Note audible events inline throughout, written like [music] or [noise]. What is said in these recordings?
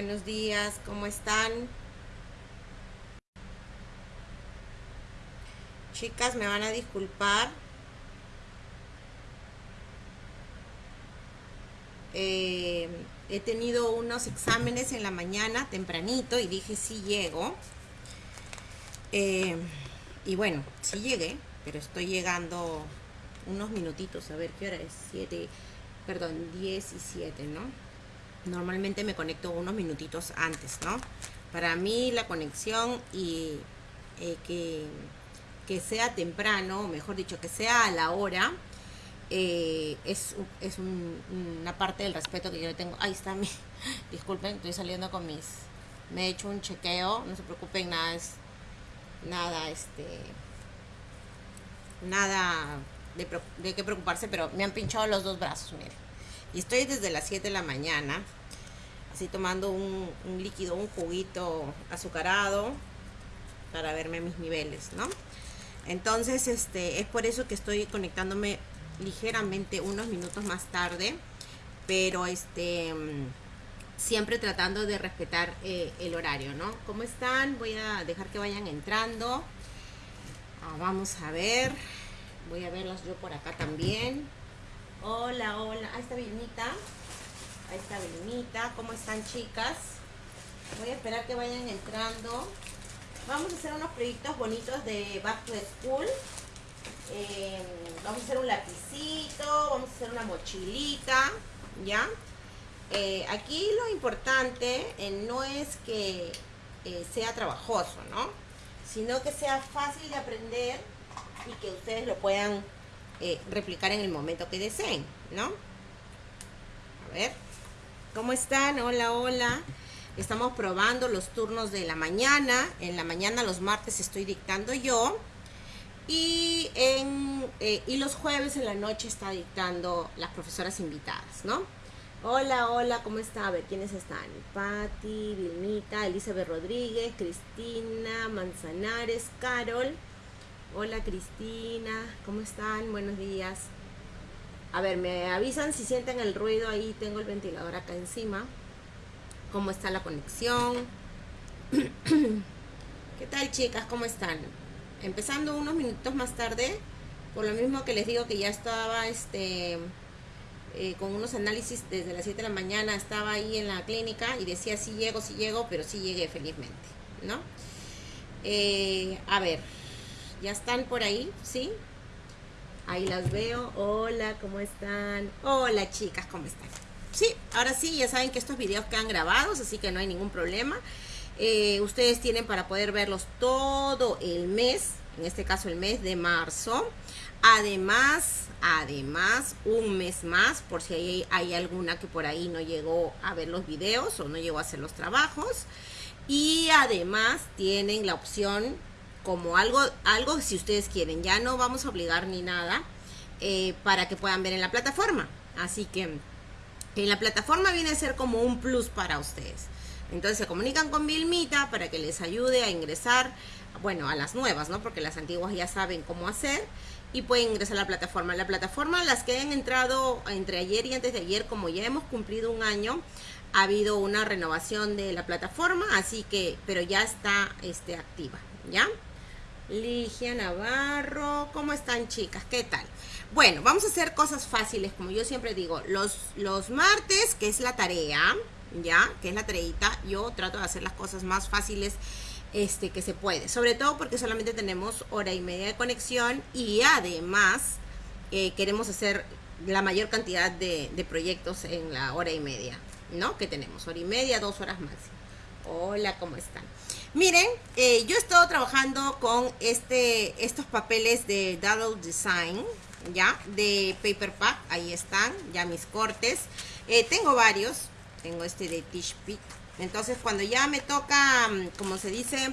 Buenos días, ¿cómo están? Chicas, me van a disculpar. Eh, he tenido unos exámenes en la mañana tempranito y dije sí llego. Eh, y bueno, sí llegué, pero estoy llegando unos minutitos, a ver qué hora es, 7, perdón, 10 y 7, ¿no? Normalmente me conecto unos minutitos antes, ¿no? Para mí la conexión y eh, que, que, sea temprano, mejor dicho, que sea a la hora, eh, es, es un, una parte del respeto que yo tengo. Ahí está mi, [laughs] disculpen, estoy saliendo con mis, me he hecho un chequeo, no se preocupen, nada es, nada, este, nada de, de qué preocuparse, pero me han pinchado los dos brazos, miren. Y estoy desde las 7 de la mañana, así tomando un, líquido, un juguito azucarado para verme mis niveles, ¿no? Entonces, este, es por eso que estoy conectándome ligeramente unos minutos más tarde, pero este siempre tratando de respetar eh, el horario, ¿no? ¿Cómo están? Voy a dejar que vayan entrando. Ah, vamos a ver. Voy a verlas yo por acá también. Hola, hola. Ahí está Vilmita. Ahí está Vilmita. ¿Cómo están, chicas? Voy a esperar que vayan entrando. Vamos a hacer unos proyectos bonitos de Back to School. Eh, vamos a hacer un lapicito, vamos a hacer una mochilita, ¿ya? Eh, aquí lo importante eh, no es que sea trabajoso, ¿no? Sino que sea fácil de aprender y que ustedes lo puedan replicar en el momento que deseen, ¿no? A ver, ¿cómo están? Hola, hola. Estamos probando los turnos de la mañana. En la mañana, los martes, estoy dictando yo. Y, en, eh, y los jueves en la noche está dictando las profesoras invitadas, ¿no? Hola, hola, ¿cómo está? A ver, ¿quiénes están? Patti, Vilmita, Elizabeth Rodríguez, Cristina, Manzanares, Carol. Hola Cristina, ¿cómo están? Buenos días. A ver, me avisan si sienten el ruido ahí, tengo el ventilador acá encima. ¿Cómo está la conexión? [clears throat] ¿Qué tal chicas? ¿Cómo están? Empezando unos minutos más tarde, por lo mismo que les digo que ya estaba este eh, con unos análisis desde las 7 de la mañana, estaba ahí en la clínica y decía sí llego, sí llego, pero sí llegué felizmente, ¿no? Eh, a ver, ¿Ya están por ahí? ¿Sí? Ahí las veo. Hola, ¿cómo están? Hola, chicas, ¿cómo están? Sí, ahora sí, ya saben que estos videos quedan grabados, así que no hay ningún problema. Eh, ustedes tienen para poder verlos todo el mes, en este caso el mes de marzo. Además, además, un mes más, por si hay, hay alguna que por ahí no llegó a ver los videos o no llegó a hacer los trabajos. Y además tienen la opción como algo, algo si ustedes quieren. Ya no vamos a obligar ni nada eh, para que puedan ver en la plataforma. Así que en la plataforma viene a ser como un plus para ustedes. Entonces se comunican con Vilmita para que les ayude a ingresar, bueno, a las nuevas, ¿no? Porque las antiguas ya saben cómo hacer y pueden ingresar a la plataforma. La plataforma, las que han entrado entre ayer y antes de ayer, como ya hemos cumplido un año, ha habido una renovación de la plataforma, así que, pero ya está este, activa, ¿ya? Ligia Navarro, ¿cómo están chicas? ¿Qué tal? Bueno, vamos a hacer cosas fáciles, como yo siempre digo, los, los martes, que es la tarea, ¿ya? Que es la tareita, yo trato de hacer las cosas más fáciles este, que se puede, sobre todo porque solamente tenemos hora y media de conexión y además eh, queremos hacer la mayor cantidad de, proyectos en la hora y media, ¿no? Que tenemos, hora y media, dos horas máximo. Hola, ¿cómo están? Miren, eh, yo he estado trabajando con este, estos papeles de Double Design, ya, de Paper Pack, ahí están, ya mis cortes. Eh, tengo varios, tengo este de Tish Pit. Entonces, cuando ya me toca, mm, como se dice,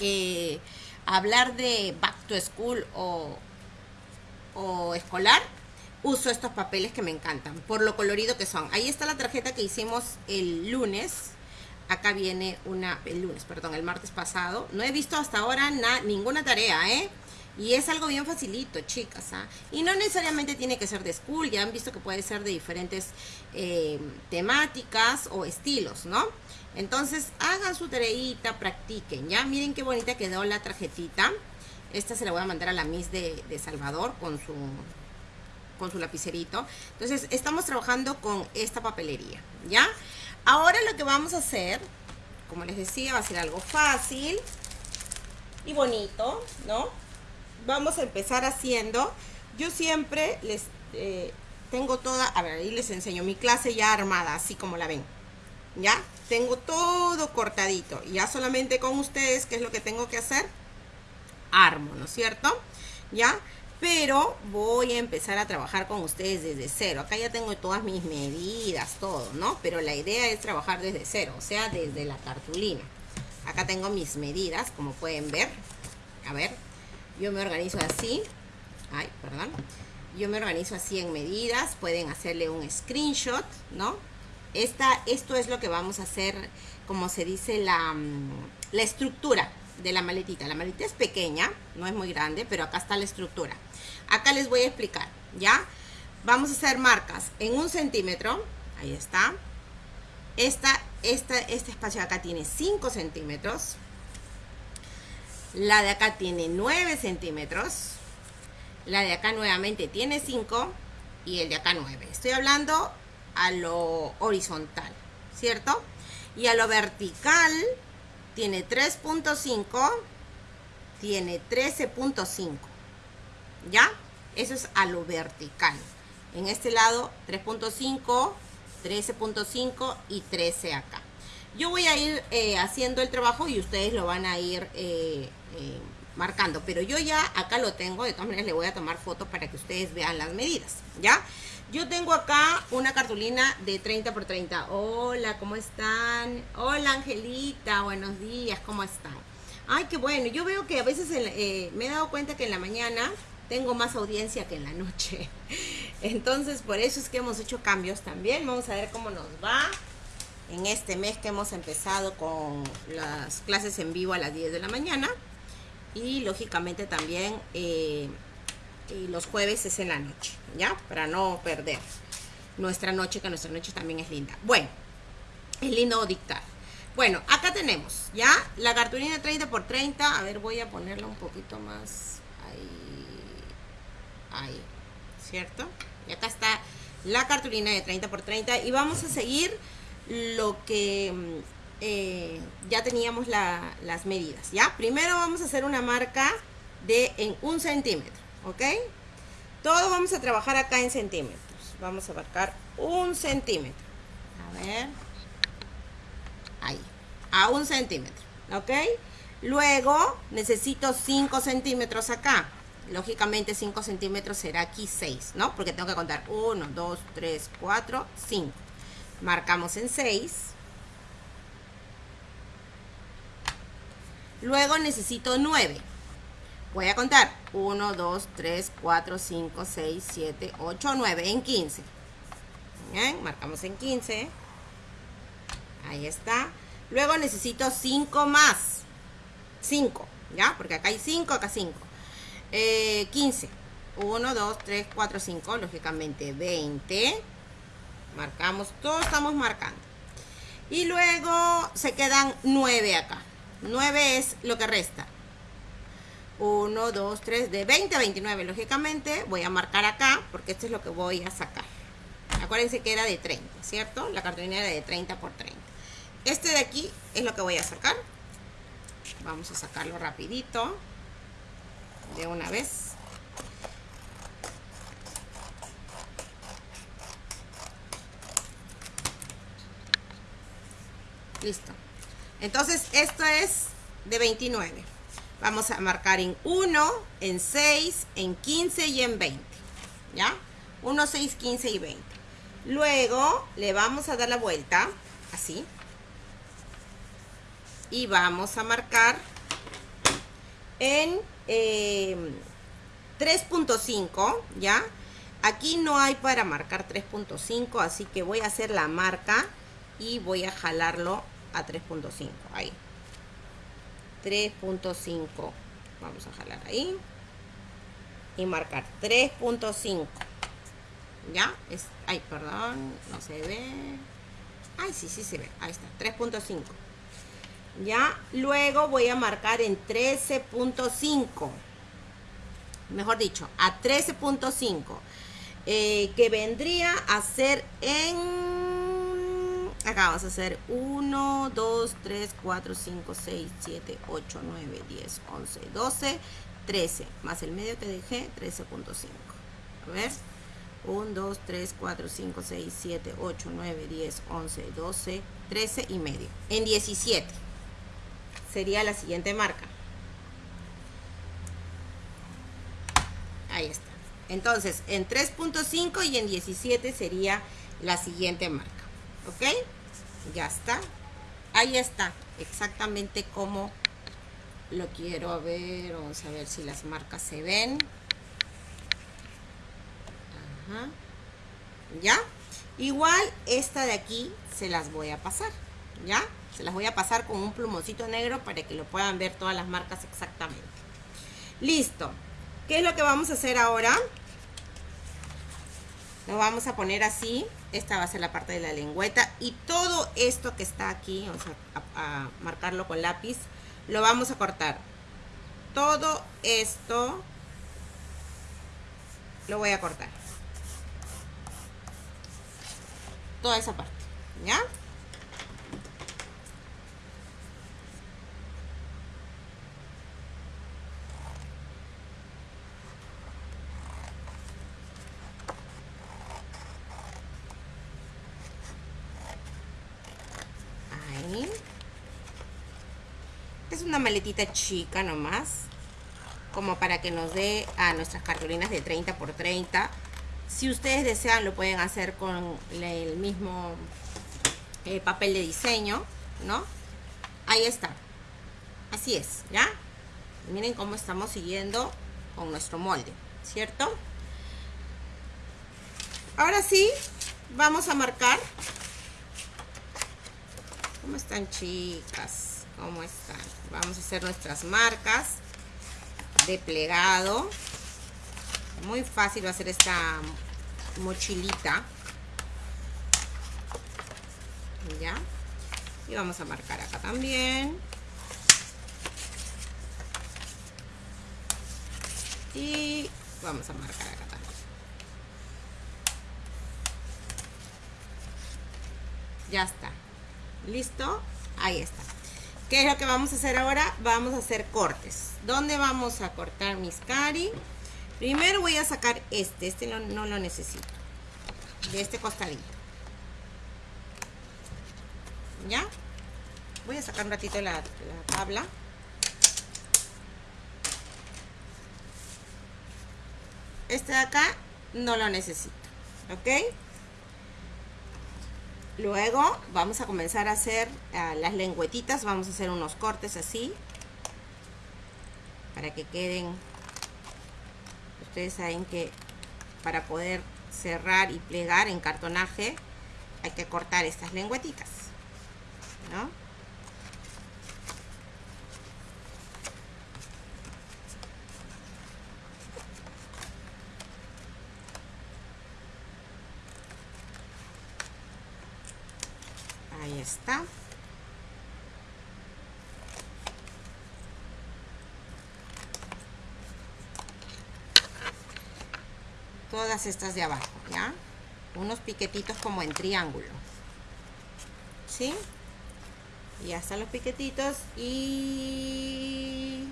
eh, hablar de Back to School o, o escolar, uso estos papeles que me encantan, por lo colorido que son. Ahí está la tarjeta que hicimos el lunes, acá viene una, el lunes, perdón, el martes pasado. No he visto hasta ahora ninguna tarea, ¿eh? Y es algo bien facilito, chicas. ¿ah? Y no necesariamente tiene que ser de school, ya han visto que puede ser de diferentes eh, temáticas o estilos, ¿no? Entonces, hagan su tareita, practiquen, ¿ya? Miren qué bonita quedó la tarjetita. Esta se la voy a mandar a la Miss de, de Salvador con su, con su lapicerito. Entonces, estamos trabajando con esta papelería, ¿ya? Ahora lo que vamos a hacer, como les decía, va a ser algo fácil y bonito, ¿no? Vamos a empezar haciendo, yo siempre les eh, tengo toda, a ver, ahí les enseño mi clase ya armada, así como la ven, ¿ya? Tengo todo cortadito, ya solamente con ustedes, ¿qué es lo que tengo que hacer? Armo, ¿no es cierto? ¿Ya? Pero voy a empezar a trabajar con ustedes desde cero. Acá ya tengo todas mis medidas, todo, ¿no? Pero la idea es trabajar desde cero, o sea, desde la cartulina. Acá tengo mis medidas, como pueden ver. A ver, yo me organizo así. Ay, perdón. Yo me organizo así en medidas. Pueden hacerle un screenshot, ¿no? Esta, esto es lo que vamos a hacer, como se dice, la, mm, la estructura de la maletita. La maletita es pequeña, no es muy grande, pero acá está la estructura. Acá les voy a explicar, ¿ya? Vamos a hacer marcas en un centímetro, ahí está. Esta, esta, este espacio de acá tiene 5 centímetros. La de acá tiene 9 centímetros. La de acá nuevamente tiene 5 y el de acá 9. Estoy hablando a lo horizontal, ¿cierto? Y a lo vertical tiene 3.5, tiene 13.5. ¿Ya? Eso es a lo vertical. En este lado 3.5, 13.5 y 13 acá. Yo voy a ir eh, haciendo el trabajo y ustedes lo van a ir eh, eh, marcando. Pero yo ya acá lo tengo. De todas maneras le voy a tomar fotos para que ustedes vean las medidas. ¿Ya? Yo tengo acá una cartulina de 30 por 30. Hola, ¿cómo están? Hola, Angelita, buenos días, ¿cómo están? Ay, qué bueno. Yo veo que a veces me he dado cuenta que en la mañana tengo más audiencia que en la noche. [laughs] Entonces, por eso es que hemos hecho cambios también. Vamos a ver cómo nos va en este mes que hemos empezado con las clases en vivo a las 10 de la mañana. Y lógicamente también... Eh, los jueves es en la noche, ¿ya? Para no perder nuestra noche, que nuestra noche también es linda. Bueno, es lindo dictar. Bueno, acá tenemos, ¿ya? La cartulina 30 por 30. A ver, voy a ponerla un poquito más. Ahí, ¿cierto? Y acá está la cartulina de 30 por 30. Y vamos a seguir lo que mm, eh, ya teníamos las medidas, ¿ya? Primero vamos a hacer una marca de en un centímetro. ¿ok? Todo vamos a trabajar acá en centímetros. Vamos a marcar un centímetro. A ver. Ahí. A un centímetro. ¿Ok? Luego necesito 5 centímetros acá. Lógicamente 5 centímetros será aquí 6, ¿no? Porque tengo que contar 1, 2, 3, 4, 5. Marcamos en 6. Luego necesito 9. Voy a contar. 1, 2, 3, 4, 5, 6, 7, 8, 9. En 15. Bien, marcamos en 15. Ahí está. Luego necesito 5 más. 5. ¿Ya? Porque acá hay 5, acá 5. Eh, 15. 1, 2, 3, 4, 5. Lógicamente 20. Marcamos. Todos estamos marcando. Y luego se quedan 9 acá. 9 es lo que resta. 1, 2, 3, de 20 a 29, lógicamente. Voy a marcar acá, porque esto es lo que voy a sacar. Acuérdense que era de 30, ¿cierto? La cartulina era de 30 por 30. Este de aquí es lo que voy a sacar. Vamos a sacarlo rapidito. De una vez. Listo. Entonces, esto es de 29. Vamos a marcar en 1, en 6, en 15 y en 20. ¿Ya? 1, 6, 15 y 20. Luego le vamos a dar la vuelta, así. Y vamos a marcar en 3.5, em, ¿ya? Aquí no hay para marcar 3.5, así que voy a hacer la marca y voy a jalarlo a 3.5, ahí. 3.5 vamos a jalar ahí y marcar 3.5 ya es ay perdón no se ve ay sí sí se ve ahí está 3.5 ya luego voy a marcar en 13.5 mejor dicho a 13.5 eh, que vendría a ser en acá vamos a hacer 1 2 3 4 5 6 7 8 9 10 11 12 13 más el medio que dejé 13.5 a ver 1 2 3 4 5 6 7 8 9 10 11 12 13 y medio en 17 sería la siguiente marca. Ahí está. Entonces en 3.5 y en 17 sería la siguiente marca ok ya está. Ahí está exactamente como lo quiero ver. Vamos a ver si las marcas se ven. Ajá. ya igual esta de aquí se las voy a pasar ya se las voy a pasar con un plumoncito negro para que lo puedan ver todas las marcas exactamente. Listo. ¿qué es lo que vamos a hacer ahora? lo vamos a poner así. Esta va a ser la parte de la lengüeta. Y todo esto que está aquí vamos a, a marcarlo con lápiz lo vamos a cortar. Todo esto lo voy a cortar. Toda esa parte ¿ya? es una maletita chica nomás como para que nos dé a nuestras cartulinas de 30 por 30 si ustedes desean lo pueden hacer con el mismo eh, papel de diseño no ahí está. Así es ya miren cómo estamos siguiendo con nuestro molde cierto ahora sí vamos a marcar. ¿Cómo están chicas? ¿Cómo están? Vamos a hacer nuestras marcas de plegado. Muy fácil va a ser esta mochilita. ¿Ya? Y vamos a marcar acá también. Y vamos a marcar acá también. Ya está. ¿Listo? Ahí está. ¿Qué es lo que vamos a hacer ahora? Vamos a hacer cortes. ¿Dónde vamos a cortar mis cari? Primero voy a sacar este. Este no, no lo necesito. De este costadito. ¿Ya? Voy a sacar un ratito la, la tabla. Este de acá no lo necesito. ¿Ok? Luego vamos a comenzar a hacer uh, las lengüetitas, vamos a hacer unos cortes así, para que queden, ustedes saben que para poder cerrar y plegar en cartonaje hay que cortar estas lengüetitas, ¿no? Todas estas de abajo, ¿ya? Unos piquetitos como en triángulo. ¿Sí? Y están los piquetitos y...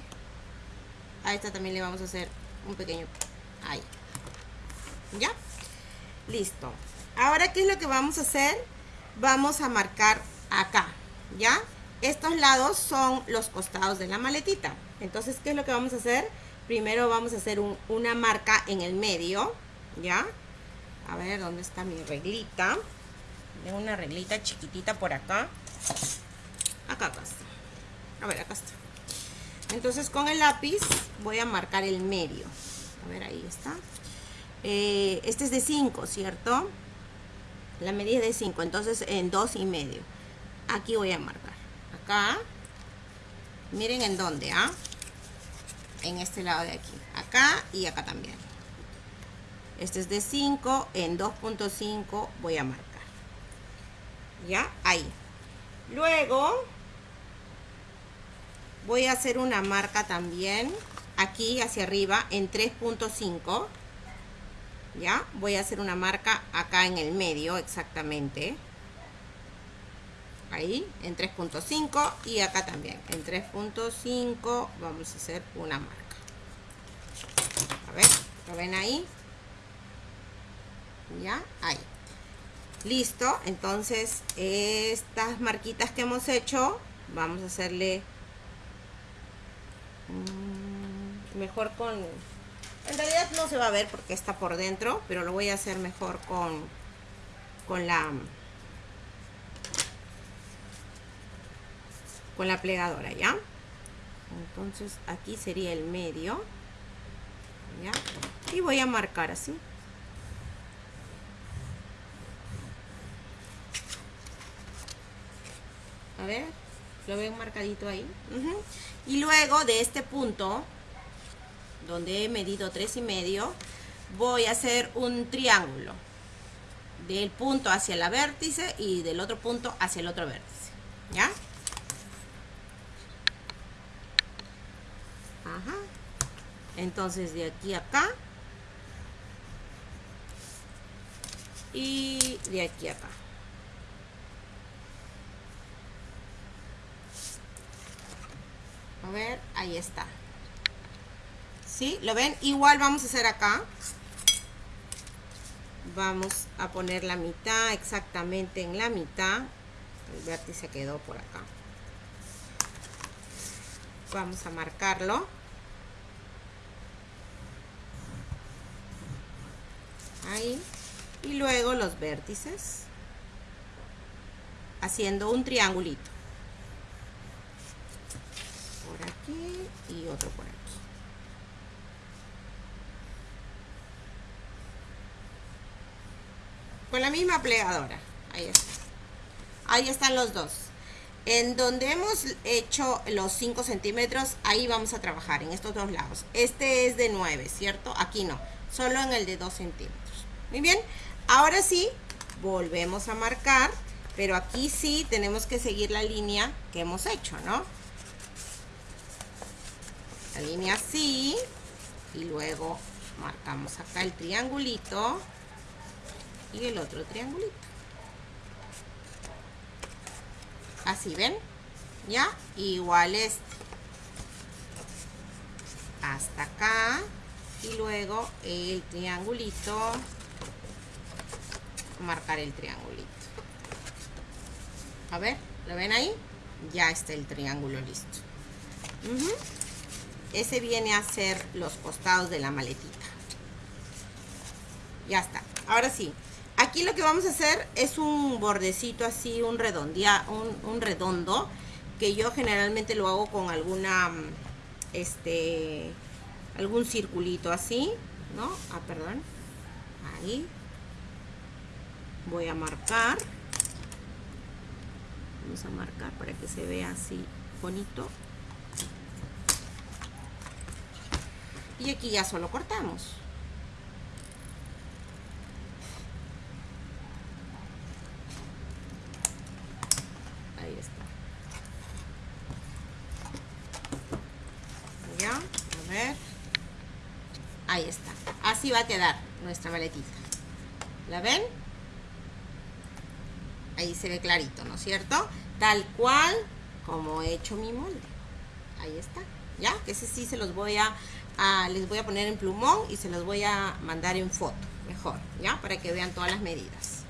A esta también le vamos a hacer un pequeño... Ahí. ¿Ya? Listo. Ahora, ¿qué es lo que vamos a hacer? Vamos a marcar acá, ¿ya? Estos lados son los costados de la maletita. Entonces, ¿qué es lo que vamos a hacer? Primero vamos a hacer un, una marca en el medio, ¿ya? A ver, ¿dónde está mi reglita? Tengo una reglita chiquitita por acá. Acá, acá está. A ver, acá está. Entonces, con el lápiz voy a marcar el medio. A ver, ahí está. Eh, este es de 5, ¿cierto? La medida es de 5 entonces en 2 y medio. Aquí voy a marcar. Acá. Miren en dónde ¿ah? en este lado de aquí. Acá y acá también. Este es de 5 en 2.5 voy a marcar. Ya ahí. Luego voy a hacer una marca también aquí hacia arriba en 3.5 ya voy a hacer una marca acá en el medio exactamente. Ahí en 3.5 y acá también. En 3.5 vamos a hacer una marca. A ver lo ven ahí ya ahí. Listo. Entonces estas marquitas que hemos hecho vamos a hacerle mm, mejor con en realidad no se va a ver porque está por dentro pero lo voy a hacer mejor con con la con la plegadora ya entonces aquí sería el medio ya y voy a marcar así. A ver lo ven marcadito ahí y luego de este punto donde he medido tres y medio voy a hacer un triángulo del punto hacia la vértice y del otro punto hacia el otro vértice ya Ajá. entonces de aquí a acá y de aquí a acá. A ver ahí está ¿sí? ¿lo ven? igual vamos a hacer acá. Vamos a poner la mitad exactamente en la mitad. El vértice quedó por acá. Vamos a marcarlo. Ahí. Y luego los vértices. Haciendo un triangulito. Por aquí y otro por aquí la misma plegadora. Ahí ahí están los dos. En donde hemos hecho los 5 centímetros ahí vamos a trabajar en estos dos lados. Este es de 9 cierto aquí no solo en el de 2 centímetros. Muy bien ahora sí volvemos a marcar pero aquí sí tenemos que seguir la línea que hemos hecho no la línea así y luego marcamos acá el triangulito y el otro triangulito. Así ven ya igual este. Hasta acá. Y luego el triangulito. Marcar el triangulito. A ver lo ven ahí ya está el triángulo listo. Ese viene a ser los costados de la maletita. Ya está. Ahora sí aquí lo que vamos a hacer es un bordecito así, un, redondea, un, redondo, que yo generalmente lo hago con alguna, este, algún circulito así, ¿no? Ah, perdón. Ahí. Voy a marcar. Vamos a marcar para que se vea así bonito. Y aquí ya solo cortamos. Ahí está. Así va a quedar nuestra maletita. ¿La ven? Ahí se ve clarito, ¿no es cierto? Tal cual como he hecho mi molde. Ahí está. ¿Ya? Que ese sí se los voy a, les voy a poner en plumón y se los voy a mandar en foto. Mejor, ¿ya? Para que vean todas las medidas.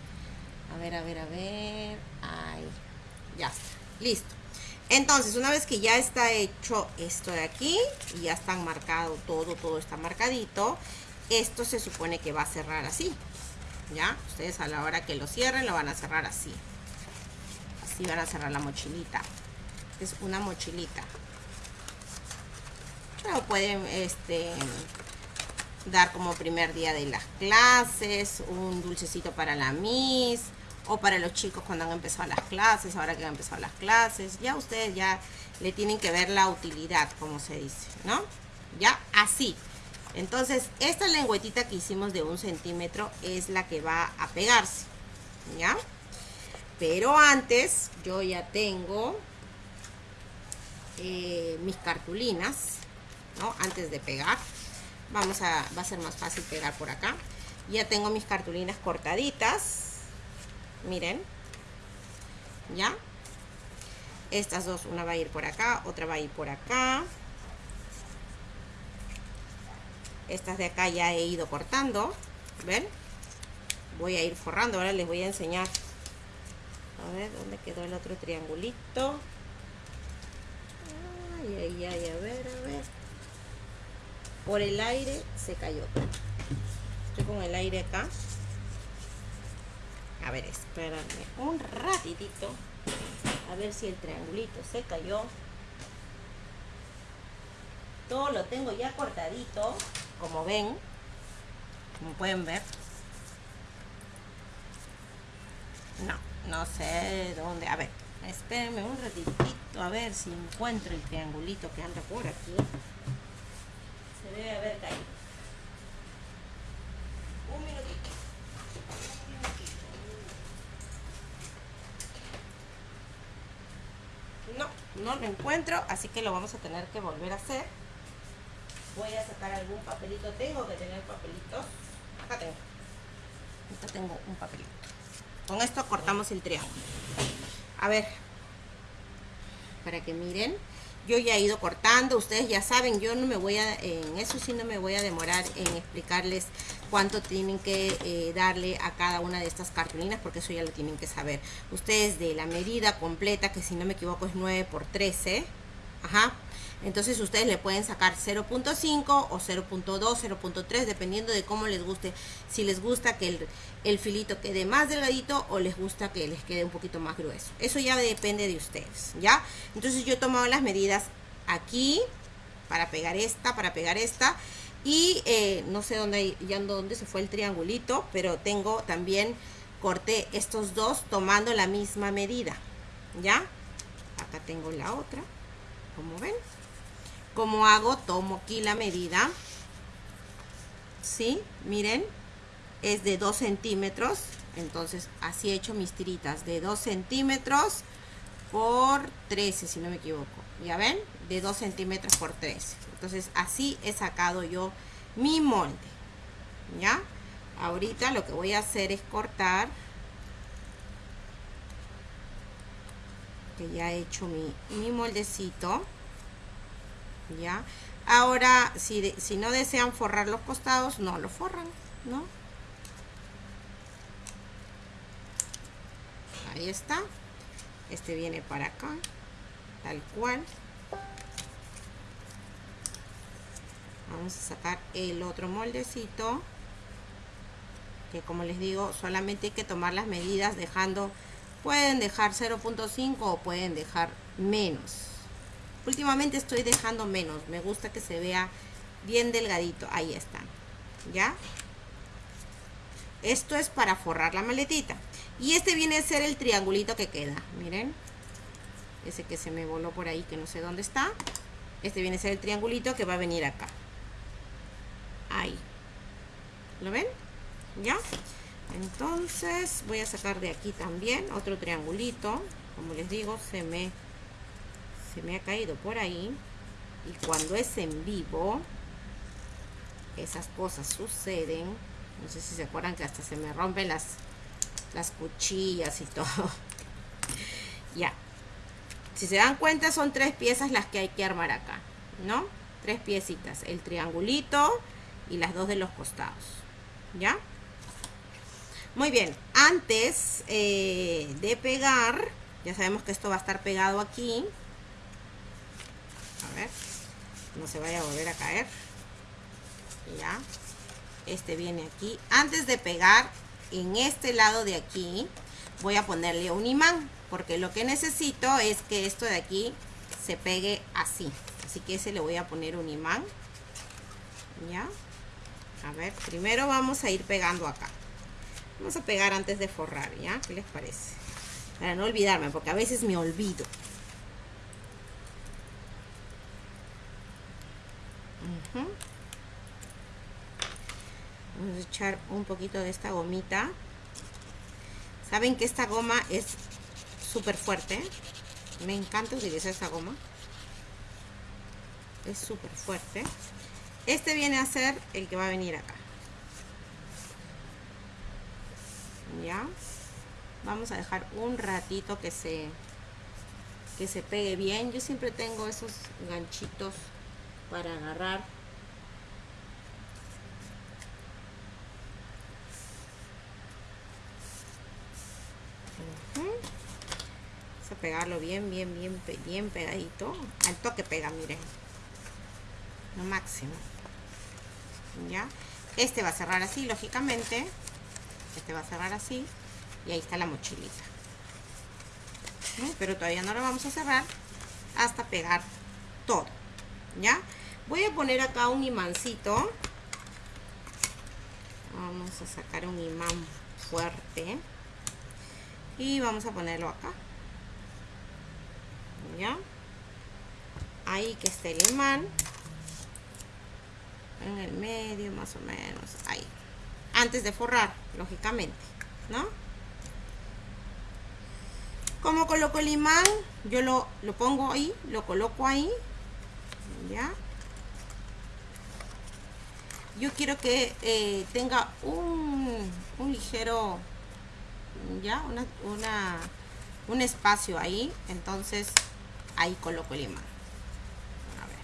A ver, a ver, a ver. Ahí. Ya está. Listo. Entonces, una vez que ya está hecho esto de aquí, y ya están marcado todo, todo está marcadito, esto se supone que va a cerrar así. ¿Ya? Ustedes a la hora que lo cierren, lo van a cerrar así. Así van a cerrar la mochilita. Es una mochilita. Pueden este, dar como primer día de las clases, un dulcecito para la Miss, o para los chicos cuando han empezado las clases, ahora que han empezado las clases, ya ustedes ya le tienen que ver la utilidad, como se dice, ¿no? ya así. Entonces esta lengüetita que hicimos de un centímetro es la que va a pegarse ya pero antes yo ya tengo eh, mis cartulinas ¿no? antes de pegar. Vamos a va a ser más fácil pegar por acá. Ya tengo mis cartulinas cortaditas miren. Ya. Estas dos una va a ir por acá otra va a ir por acá. Estas de acá ya he ido cortando ven voy a ir forrando ahora les voy a enseñar. A ver dónde quedó el otro triangulito a ver a ver. Por el aire se cayó. Estoy con el aire acá a ver espérame un ratitito. A ver si el triangulito se cayó. Todo lo tengo ya cortadito como ven como pueden ver. No no sé dónde. A ver espérenme un ratitito a ver si encuentro el triangulito que anda por aquí. Se debe haber caído un minutito no lo encuentro así que lo vamos a tener que volver a hacer. Voy a sacar algún papelito tengo que tener papelitos. Acá tengo. Acá tengo un papelito. Con esto cortamos el triángulo a ver para que miren yo ya he ido cortando ustedes ya saben yo no me voy a en eso sí no me voy a demorar en explicarles cuánto tienen que eh, darle a cada una de estas cartulinas porque eso ya lo tienen que saber. Ustedes de la medida completa que si no me equivoco es 9 por 13 ajá entonces ustedes le pueden sacar 0.5 o 0.2, 0.3 dependiendo de cómo les guste. Si les gusta que el, filito quede más delgadito o les gusta que les quede un poquito más grueso. Eso ya depende de ustedes, ¿ya? Entonces yo he tomado las medidas aquí para pegar esta, para pegar esta. Y eh, no sé dónde, ya dónde se fue el triangulito, pero tengo también, corté estos dos tomando la misma medida, ¿ya? Acá tengo la otra, como ven como hago tomo aquí la medida. ¿sí? miren es de 2 centímetros. Entonces así he hecho mis tiritas de 2 centímetros por 13 si no me equivoco. Ya ven de 2 centímetros por 13 entonces así he sacado yo mi molde ya ahorita lo que voy a hacer es cortar que ya he hecho mi, mi moldecito ¿ya? Ahora, si, si no desean forrar los costados, no lo forran, ¿no? Ahí está. Este viene para acá, tal cual. Vamos a sacar el otro moldecito. Que como les digo, solamente hay que tomar las medidas dejando... Pueden dejar 0.5 o pueden dejar menos últimamente estoy dejando menos me gusta que se vea bien delgadito ahí están ya esto es para forrar la maletita. Y este viene a ser el triangulito que queda miren. Ese que se me voló por ahí que no sé dónde está. Este viene a ser el triangulito que va a venir acá. Ahí. ¿lo ven? ya entonces voy a sacar de aquí también otro triangulito. Como les digo se me me ha caído por ahí y cuando es en vivo esas cosas suceden. No sé si se acuerdan que hasta se me rompen las las cuchillas y todo. [laughs] Ya. Si se dan cuenta son tres piezas las que hay que armar acá no tres piecitas el triangulito y las dos de los costados ya muy bien antes eh, de pegar ya sabemos que esto va a estar pegado aquí ver no se vaya a volver a caer. Ya. Este viene aquí. Antes de pegar en este lado de aquí voy a ponerle un imán porque lo que necesito es que esto de aquí se pegue así. Así que ese le voy a poner un imán. Ya. A ver primero vamos a ir pegando acá. Vamos a pegar antes de forrar ya qué les parece para no olvidarme porque a veces me olvido Vamos a echar un poquito de esta gomita. Saben que esta goma es súper fuerte. Me encanta utilizar esta goma. Es súper fuerte. Este viene a ser el que va a venir acá. Ya. Vamos a dejar un ratito que se que se pegue bien. Yo siempre tengo esos ganchitos para agarrar Vamos a pegarlo bien, bien, bien, bien pegadito. Al toque pega, miren. Lo máximo. ¿Ya? Este va a cerrar así, lógicamente. Este va a cerrar así. Y ahí está la mochilita. Pero todavía no lo vamos a cerrar hasta pegar todo. ¿Ya? Voy a poner acá un imancito. Vamos a sacar un imán fuerte. Y vamos a ponerlo acá. ¿Ya? Ahí que esté el imán. En el medio más o menos. Ahí. Antes de forrar, lógicamente. ¿No? Como coloco el imán, yo lo, lo pongo ahí, lo coloco ahí. ¿Ya? yo quiero que eh, tenga un, un, ligero ya una, una, un espacio ahí entonces ahí coloco el imán. A ver.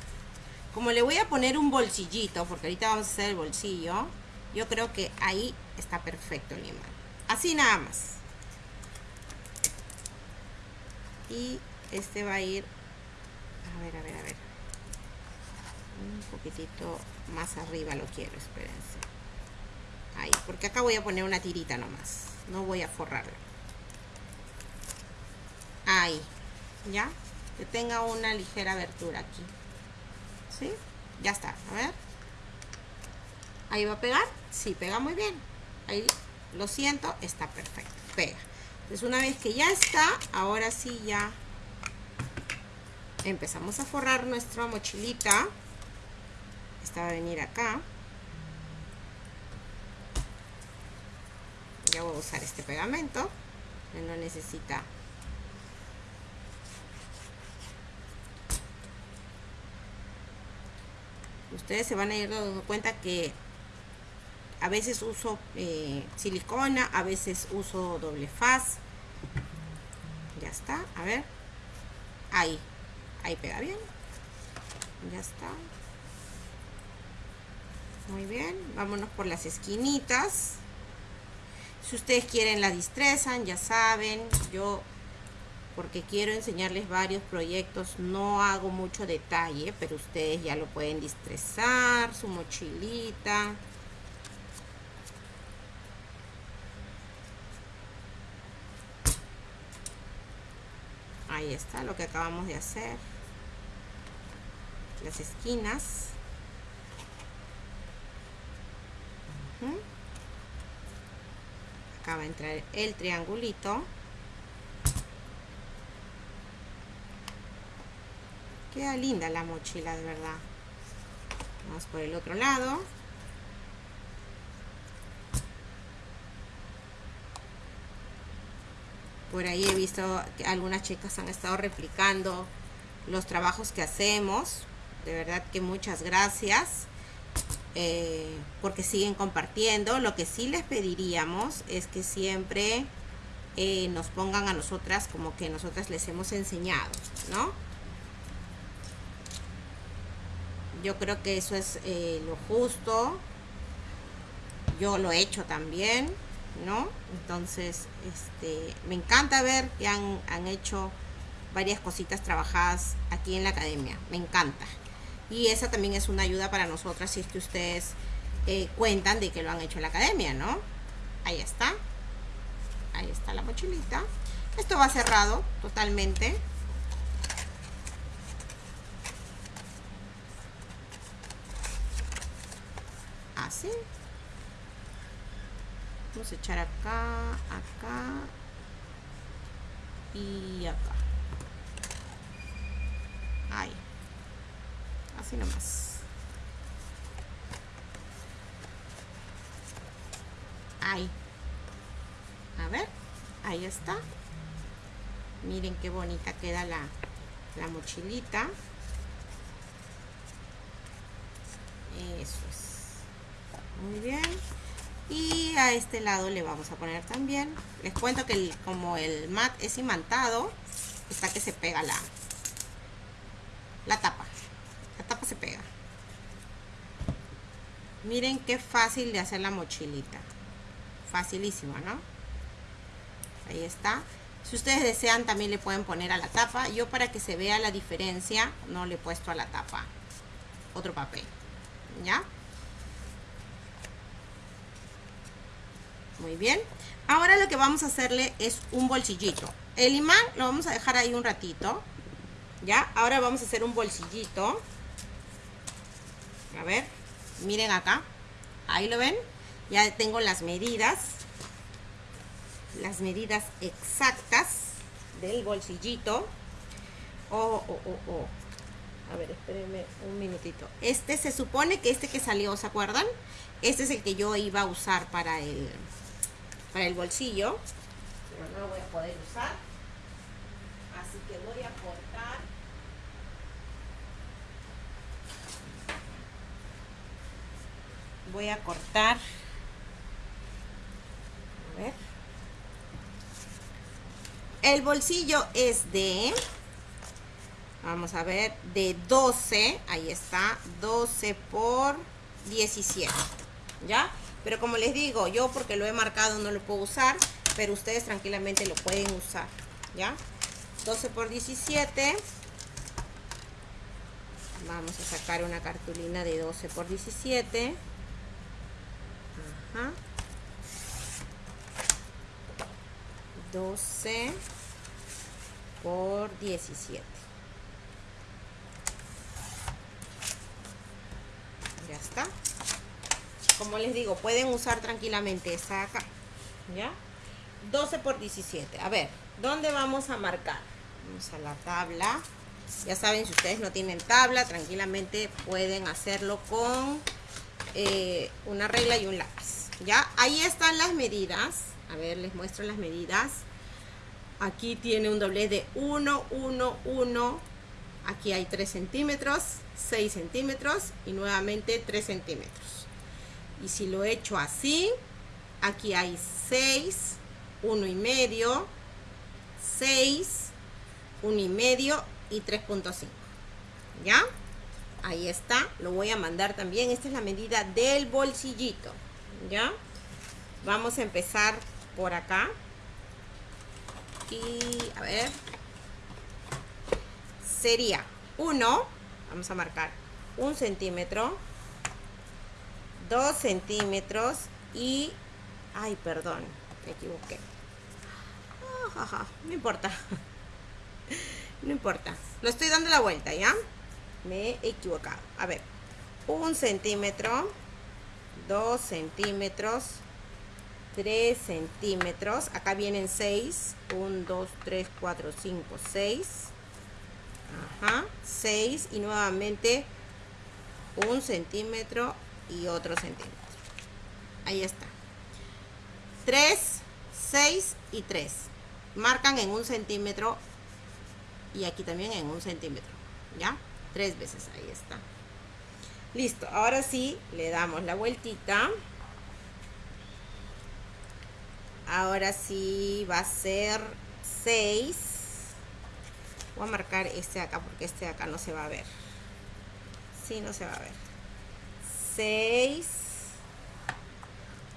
Como le voy a poner un bolsillito porque ahorita vamos a hacer el bolsillo yo creo que ahí está perfecto el imán. Así nada más. Y este va a ir a ver a ver a ver. Un poquitito más arriba lo quiero, espérense. Ahí, porque acá voy a poner una tirita nomás. No voy a forrarlo. Ahí, ¿ya? Que tenga una ligera abertura aquí. ¿Sí? Ya está, a ver. Ahí va a pegar. Sí, pega muy bien. Ahí, lo siento, está perfecto. Pega. Entonces una vez que ya está, ahora sí ya empezamos a forrar nuestra mochilita esta va a venir acá ya voy a usar este pegamento no necesita. Ustedes se van a ir dando cuenta que a veces uso eh, silicona a veces uso doble faz. Ya está a ver. Ahí ahí pega bien. Ya está. Muy bien, vámonos por las esquinitas. Si ustedes quieren la distrezan, ya saben, yo porque quiero enseñarles varios proyectos, no hago mucho detalle, pero ustedes ya lo pueden distrezar, su mochilita. Ahí está lo que acabamos de hacer. Las esquinas. Acá va a entrar el triangulito. Queda linda la mochila de verdad. Vamos por el otro lado. Por ahí he visto que algunas chicas han estado replicando los trabajos que hacemos. De verdad que muchas gracias eh, porque siguen compartiendo. Lo que sí les pediríamos es que siempre eh, nos pongan a nosotras como que nosotras les hemos enseñado, ¿no? Yo creo que eso es eh, lo justo. Yo lo he hecho también, ¿no? Entonces, este, me encanta ver que han, han hecho varias cositas trabajadas aquí en la academia. Me encanta y esa también es una ayuda para nosotras si es que ustedes eh, cuentan de que lo han hecho en la academia, ¿no? Ahí está. Ahí está la mochilita. Esto va cerrado totalmente. Así. Vamos a echar acá, acá y acá. Ahí Así nomás. Ahí. A ver, ahí está. Miren qué bonita queda la, la mochilita. Eso es. Muy bien. Y a este lado le vamos a poner también. Les cuento que como el mat es imantado, está que se pega la, la tapa la tapa se pega. Miren qué fácil de hacer la mochilita. Facilísimo no ahí está. Si ustedes desean también le pueden poner a la tapa. Yo para que se vea la diferencia no le he puesto a la tapa. Otro papel. Ya muy bien. Ahora lo que vamos a hacerle es un bolsillito. El imán lo vamos a dejar ahí un ratito. Ya ahora vamos a hacer un bolsillito a ver miren acá. Ahí lo ven. Ya tengo las medidas. Las medidas exactas del bolsillito. Oh, oh, oh, oh. a ver espérenme un minutito. Este se supone que este que salió ¿se acuerdan? este es el que yo iba a usar para el para el bolsillo. Pero no lo voy a poder usar. Así que voy a cortar voy a cortar. A ver. El bolsillo es de vamos a ver de 12 ahí está 12 por 17 ya pero como les digo yo porque lo he marcado no lo puedo usar pero ustedes tranquilamente lo pueden usar ya 12 por 17 vamos a sacar una cartulina de 12 por 17 Ajá. 12 por 17 ya está. Como les digo pueden usar tranquilamente esta acá ya 12 por 17 a ver dónde vamos a marcar vamos a la tabla. Ya saben si ustedes no tienen tabla tranquilamente pueden hacerlo con eh, una regla y un lápiz ya ahí están las medidas. A ver les muestro las medidas. Aquí tiene un doblez de 1 1 1 aquí hay 3 centímetros 6 centímetros y nuevamente 3 centímetros. Y si lo he hecho así aquí hay 6 1 y medio 6 1 y medio y 3.5 ya ahí está. Lo voy a mandar también. Esta es la medida del bolsillito ya vamos a empezar por acá. Y a ver. Sería 1 vamos a marcar un centímetro 2 centímetros y ay perdón me equivoqué. Ah, no importa. [laughs] No importa. Lo estoy dando la vuelta ya me he equivocado. A ver un centímetro 2 centímetros 3 centímetros. Acá vienen 6 1 2 3 4 5 6 ajá 6 y nuevamente un centímetro y otro centímetro. Ahí está. 3 6 y 3 marcan en un centímetro y aquí también en un centímetro. Ya tres veces. Ahí está listo ahora sí le damos la vueltita. Ahora sí va a ser 6 voy a marcar este de acá porque este de acá no se va a ver. Sí no se va a ver. 6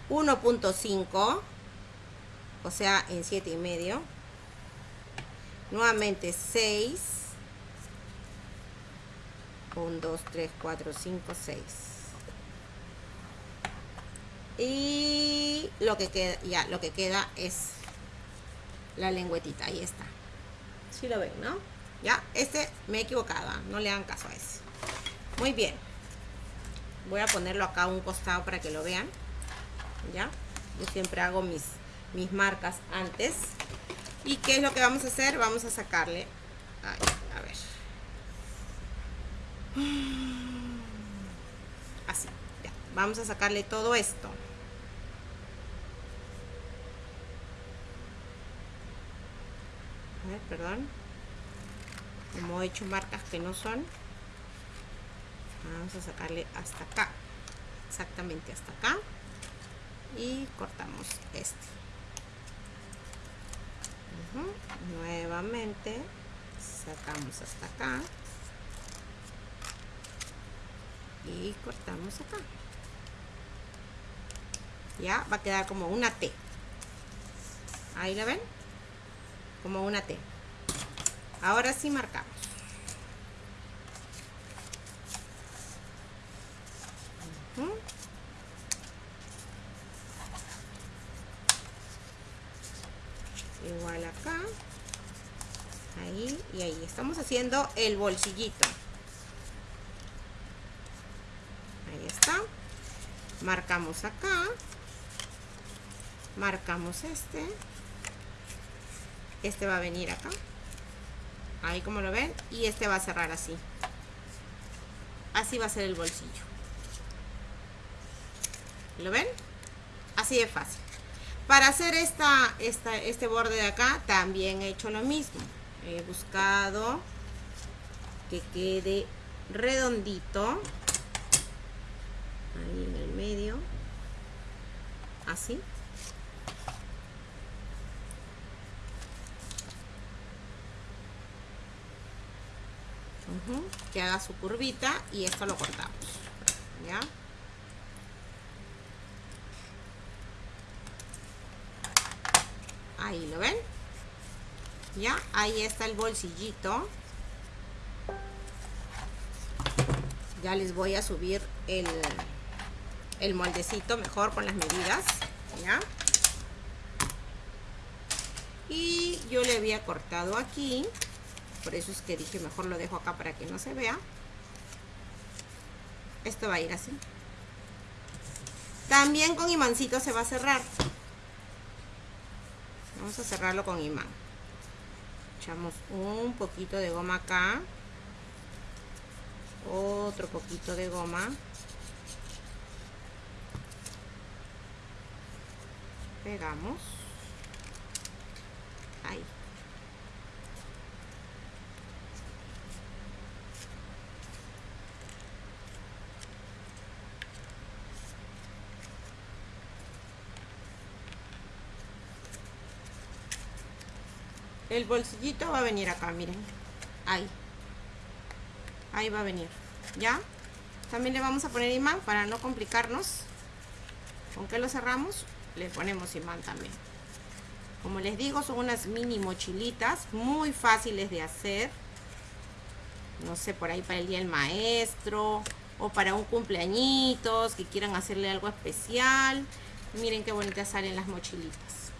1.5 o sea en 7 y medio. Nuevamente 6 1 2 3 4 5 6 y lo que queda ya lo que queda es la lengüetita ahí está. Si lo ven no ya este me he equivocado no le hagan caso a ese. Muy bien. Voy a ponerlo acá a un costado para que lo vean. Ya yo siempre hago mis mis marcas antes. Y qué es lo que vamos a hacer vamos a sacarle a ver [gasps] Así, ya. Vamos a sacarle todo esto. A ver, perdón. Como he hecho marcas que no son. Vamos a sacarle hasta acá. Exactamente hasta acá. Y cortamos este. Nuevamente sacamos hasta acá. Y cortamos acá. Ya va a quedar como una T. Ahí la ven. Como una T. Ahora sí marcamos. Igual acá. Ahí y ahí. Estamos haciendo el bolsillito. Ahí está. Marcamos acá. Marcamos este. Este va a venir acá. Ahí como lo ven. Y este va a cerrar así. Así va a ser el bolsillo. ¿lo ven? así de fácil. Para hacer esta, esta, este borde de acá también he hecho lo mismo. He buscado que quede redondito. Ahí así que haga su curvita y esto lo cortamos ya ahí lo ven ya ahí está el bolsillito. Ya les voy a subir el, el moldecito mejor con las medidas ya y yo le había cortado aquí por eso es que dije mejor lo dejo acá para que no se vea. Esto va a ir así. También con imancito se va a cerrar. Vamos a cerrarlo con imán. Echamos un poquito de goma acá. Otro poquito de goma pegamos. Ahí. El bolsillito va a venir acá miren. Ahí. Ahí va a venir. Ya también le vamos a poner imán para no complicarnos. Con que lo cerramos le ponemos imán también como les digo son unas mini mochilitas muy fáciles de hacer no sé por ahí para el día del maestro o para un cumpleañitos que quieran hacerle algo especial miren qué bonitas salen las mochilitas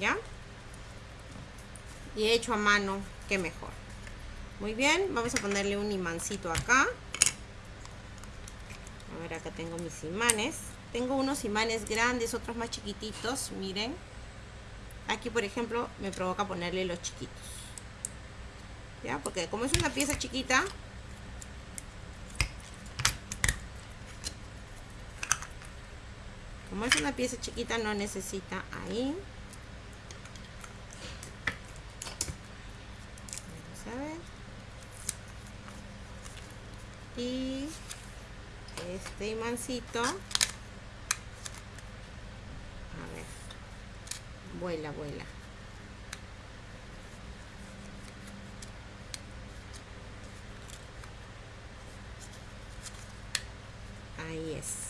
ya y hecho a mano, que mejor. Muy bien, vamos a ponerle un imancito acá. A ver, acá tengo mis imanes. Tengo unos imanes grandes, otros más chiquititos, miren. Aquí, por ejemplo, me provoca ponerle los chiquitos. ¿Ya? Porque como es una pieza chiquita, como es una pieza chiquita no necesita ahí y este imancito a ver vuela vuela. Ahí es.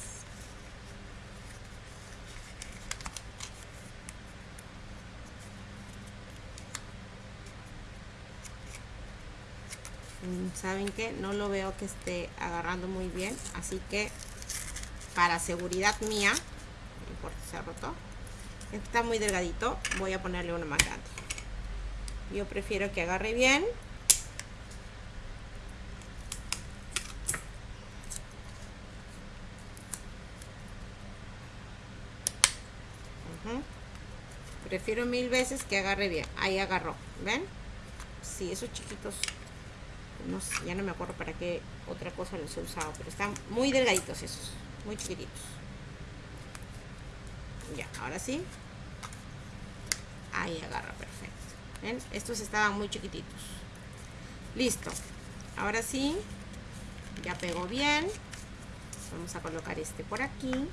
Mm, saben que no lo veo que esté agarrando muy bien así que para seguridad mía no importa se roto está muy delgadito. Voy a ponerle uno más grande yo prefiero que agarre bien. Prefiero mil veces que agarre bien. Ahí agarró ven si esos chiquitos no ya no me acuerdo para qué otra cosa los he usado, pero están muy delgaditos esos, muy chiquititos. Ya, ahora sí. Ahí agarra perfecto. ¿Ven? Estos estaban muy chiquititos. Listo. Ahora sí, ya pegó bien. Vamos a colocar este por aquí.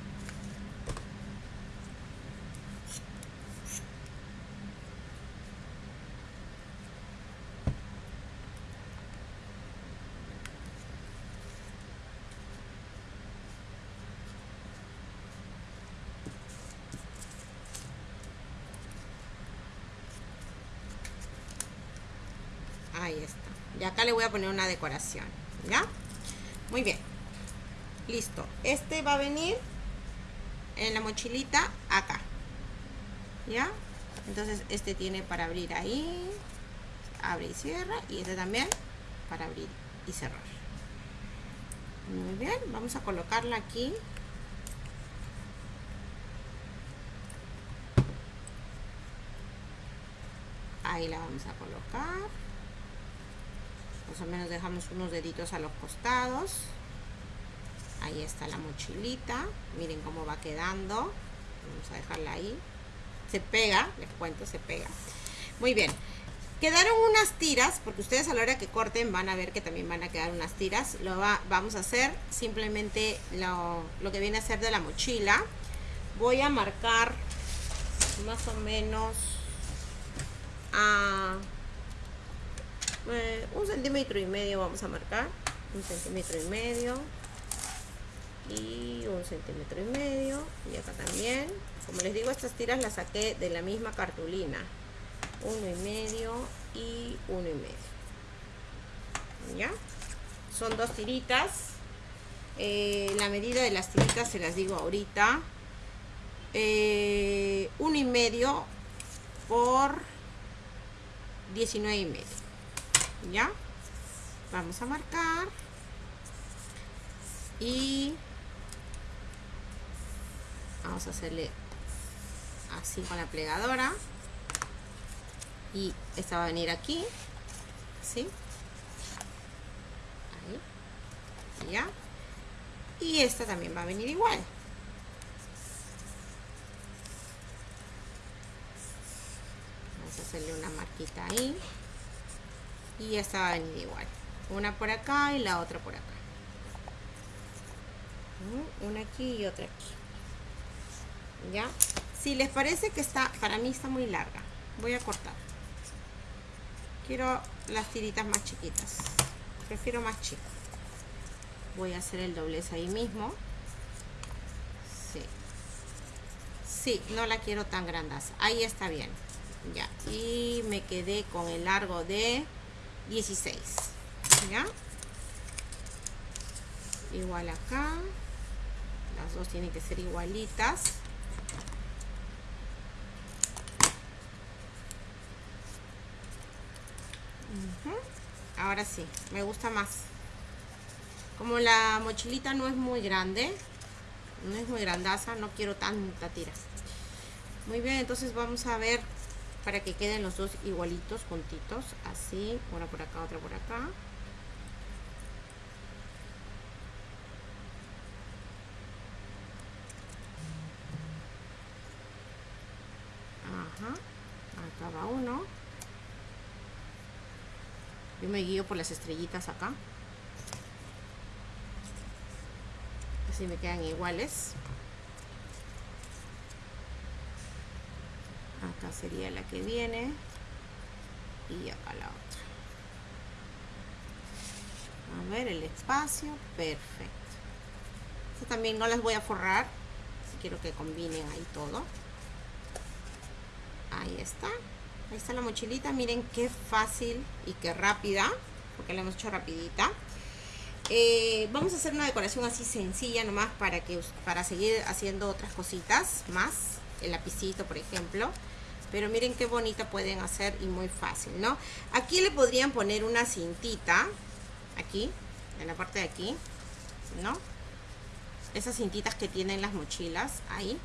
Ahí está. Y acá le voy a poner una decoración. ¿Ya? Muy bien. Listo. Este va a venir en la mochilita acá. ¿Ya? Entonces este tiene para abrir ahí. Abre y cierra. Y este también para abrir y cerrar. Muy bien. Vamos a colocarla aquí. Ahí la vamos a colocar más o menos dejamos unos deditos a los costados. Ahí está la mochilita. Miren cómo va quedando. Vamos a dejarla ahí. Se pega, les cuento, se pega. Muy bien. Quedaron unas tiras porque ustedes a la hora que corten van a ver que también van a quedar unas tiras. Lo va, vamos a hacer simplemente lo, lo que viene a ser de la mochila. Voy a marcar más o menos a eh, un centímetro y medio vamos a marcar. Un centímetro y medio. Y un centímetro y medio. Y acá también. Como les digo estas tiras las saqué de la misma cartulina. Uno y medio y uno y medio. Ya son dos tiritas. Eh, la medida de las tiritas se las digo ahorita. Eh, uno y medio por 19 y medio ya vamos a marcar. Y vamos a hacerle así con la plegadora. Y esta va a venir aquí. ¿sí? ahí. Ya y esta también va a venir igual. Vamos a hacerle una marquita ahí y esta va a venir igual. Una por acá y la otra por acá. Una aquí y otra aquí. Ya si les parece que está para mí está muy larga voy a cortar. Quiero las tiritas más chiquitas. Prefiero más chico. Voy a hacer el doblez ahí mismo. Sí. Sí no la quiero tan grandas ahí está bien. Ya. Y me quedé con el largo de 16 ¿ya? igual acá. Las dos tienen que ser igualitas. Ahora sí me gusta más. Como la mochilita no es muy grande no es muy grandaza no quiero tanta tira. Muy bien entonces vamos a ver para que queden los dos igualitos juntitos así una por acá otra por acá. Ajá, acá va uno. Yo me guío por las estrellitas acá. Así me quedan iguales acá sería la que viene. Y acá la otra. A ver el espacio perfecto. También no las voy a forrar quiero que combinen ahí todo. Ahí está. Ahí está la mochilita miren qué fácil y qué rápida porque la hemos hecho rapidita. Eh, vamos a hacer una decoración así sencilla nomás para que para seguir haciendo otras cositas más el lapicito por ejemplo pero miren qué bonita pueden hacer y muy fácil, ¿no? Aquí le podrían poner una cintita, aquí, en la parte de aquí, ¿no? Esas cintitas que tienen las mochilas, ahí,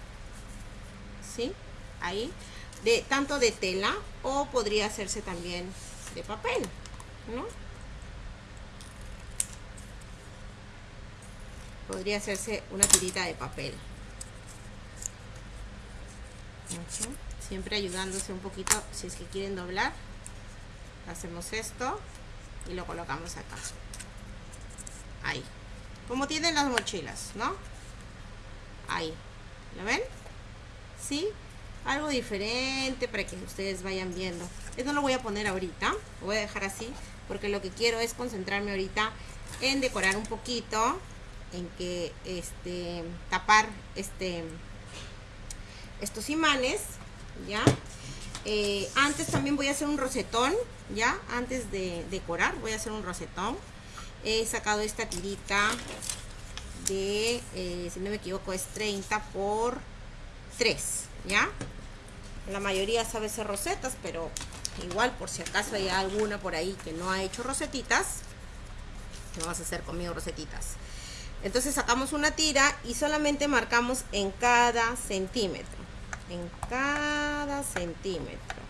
¿sí? Ahí, de tanto de tela o podría hacerse también de papel, ¿no? Podría hacerse una tirita de papel siempre ayudándose un poquito si es que quieren doblar hacemos esto y lo colocamos acá. Ahí. Como tienen las mochilas no ahí. ¿lo ven? ¿sí? algo diferente para que ustedes vayan viendo. Esto lo voy a poner ahorita. Lo voy a dejar así porque lo que quiero es concentrarme ahorita en decorar un poquito en que este tapar este estos imanes ya eh, antes también voy a hacer un rosetón ya antes de decorar voy a hacer un rosetón. He sacado esta tirita de eh, si no me equivoco es 30 por 3 ya la mayoría sabe hacer rosetas pero igual por si acaso hay alguna por ahí que no ha hecho rosetitas no vas a hacer conmigo rosetitas entonces sacamos una tira y solamente marcamos en cada centímetro en cada centímetro.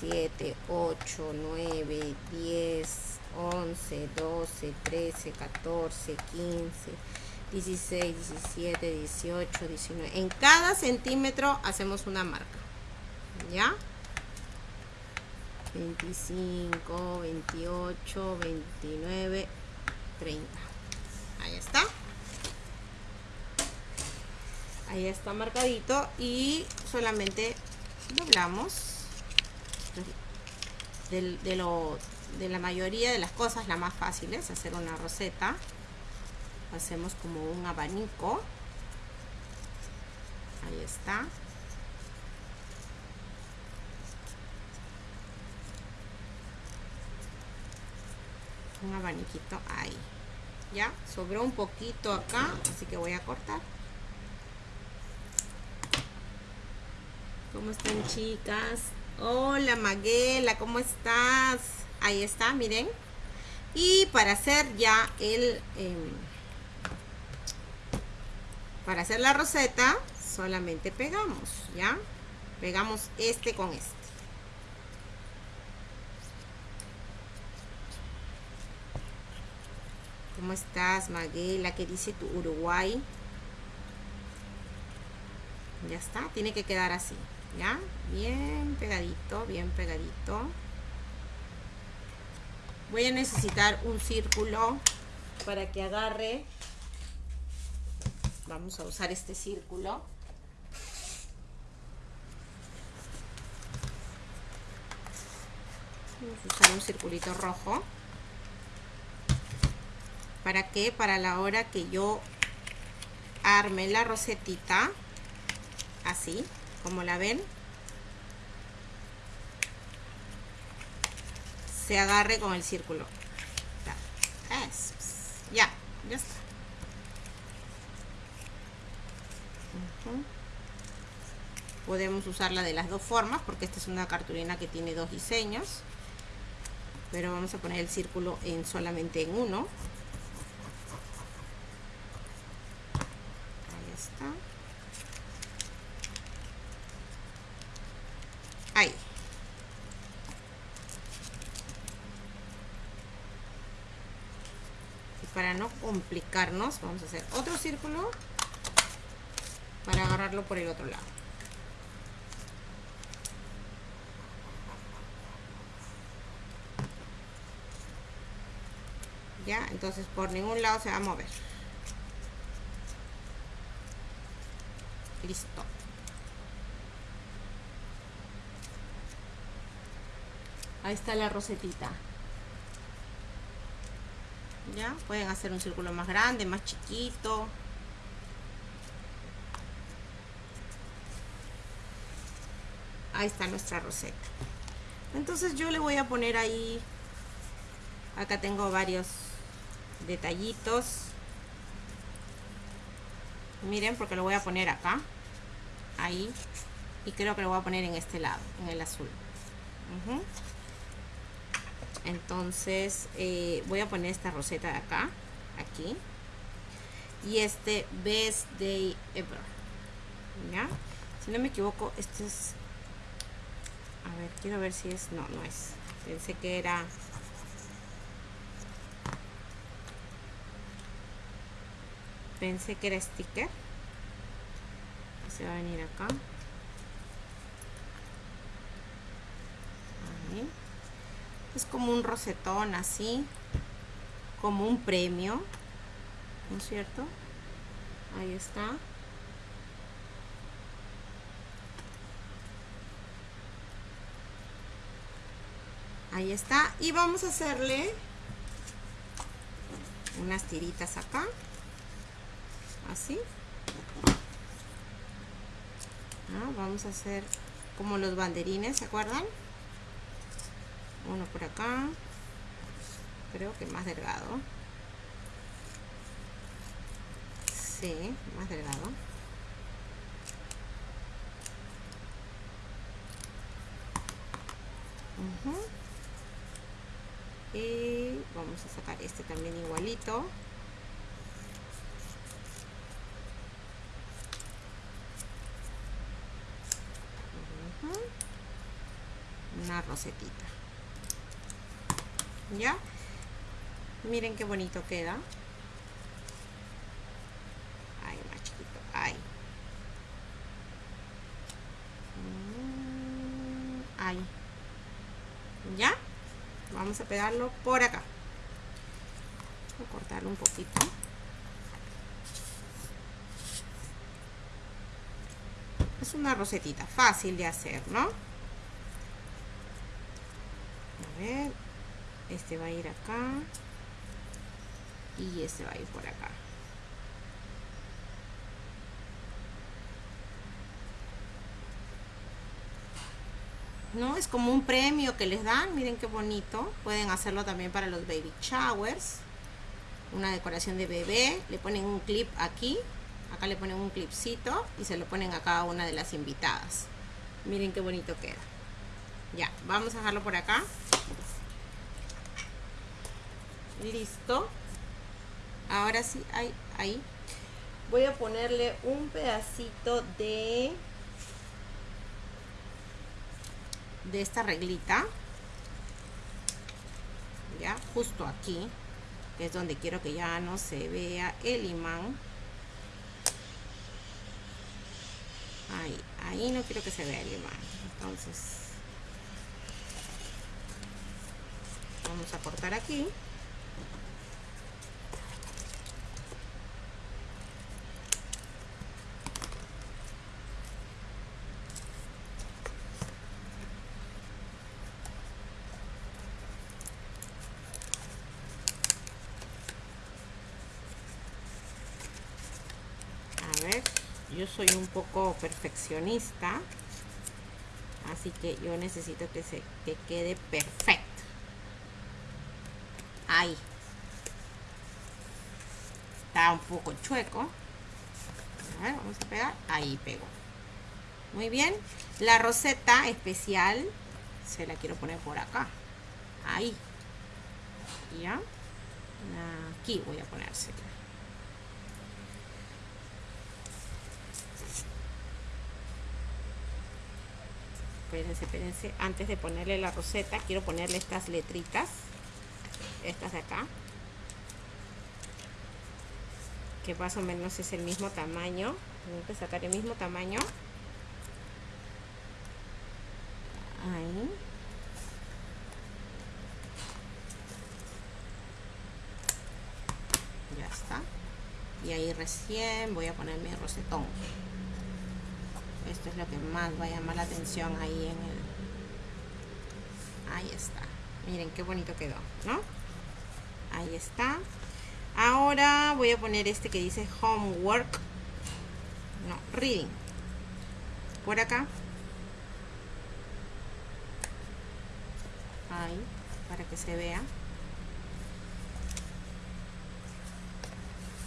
7 8 9 10 11 12 13 14 15 16 17 18 19 en cada centímetro hacemos una marca ya 25 28 29 30 ahí está ahí está marcadito y solamente doblamos de, lo, de la mayoría de las cosas la más fácil es hacer una roseta. Hacemos como un abanico. Ahí está. Un abaniquito ahí. Ya sobró un poquito acá así que voy a cortar ¿Cómo están chicas? Hola Maguela, ¿cómo estás? Ahí está, miren. Y para hacer ya el... Em, para hacer la roseta, solamente pegamos, ¿ya? Pegamos este con este. ¿Cómo estás, Maguela? ¿Qué dice tu Uruguay? Ya está, tiene que quedar así ya bien pegadito bien pegadito. Voy a necesitar un círculo para que agarre. Vamos a usar este círculo. Vamos a usar un circulito rojo. Para que para la hora que yo arme la rosetita. Así como la ven se agarre con el círculo. Ya, ya está. Podemos usarla de las dos formas porque esta es una cartulina que tiene dos diseños pero vamos a poner el círculo en solamente en uno ahí está ahí y para no complicarnos vamos a hacer otro círculo para agarrarlo por el otro lado. Ya entonces por ningún lado se va a mover. Listo. Ahí está la rosetita pueden hacer un círculo más grande más chiquito. Ahí está nuestra roseta. Entonces yo le voy a poner ahí acá tengo varios detallitos. Miren porque lo voy a poner acá ahí y creo que lo voy a poner en este lado en el azul entonces eh, voy a poner esta roseta de acá aquí. Y este best day ever ya si no me equivoco este es a ver quiero ver si es no no es. Pensé que era pensé que era sticker. Se va a venir acá Ahí es como un rosetón así como un premio ¿no es cierto? ahí está ahí está y vamos a hacerle unas tiritas acá así ah, vamos a hacer como los banderines ¿se acuerdan? Uno por acá. Creo que más delgado. Sí, más delgado. Y vamos a sacar este también igualito. Una rosetita ya miren qué bonito queda. Ay más chiquito. Ay mm, ay ya vamos a pegarlo por acá. Voy a cortarlo un poquito. Es una rosetita fácil de hacer no a ver este va a ir acá y este va a ir por acá ¿no? Es como un premio que les dan, miren qué bonito. Pueden hacerlo también para los baby showers. Una decoración de bebé, le ponen un clip aquí, acá le ponen un clipcito y se lo ponen a cada una de las invitadas. Miren qué bonito queda. Ya, vamos a dejarlo por acá. Listo. Ahora sí, ahí, ahí. Voy a ponerle un pedacito de de esta reglita ya justo aquí que es donde quiero que ya no se vea el imán ahí, ahí no quiero que se vea el imán entonces vamos a cortar aquí yo soy un poco perfeccionista así que yo necesito que se quede perfecto. Ahí. Está un poco chueco. A ver, vamos a pegar. Ahí pego. Muy bien. La roseta especial se la quiero poner por acá. Ahí. Ya. Aquí voy a ponérsela espérense, espérense, antes de ponerle la roseta, quiero ponerle estas letritas, estas de acá, que más o menos es el mismo tamaño, tengo que sacar el mismo tamaño, ahí, ya está, y ahí recién voy a poner mi rosetón esto es lo que más va a llamar la atención ahí en el ahí está. Miren qué bonito quedó ¿no? ahí está. Ahora voy a poner este que dice homework. No, reading. Por acá. Ahí para que se vea.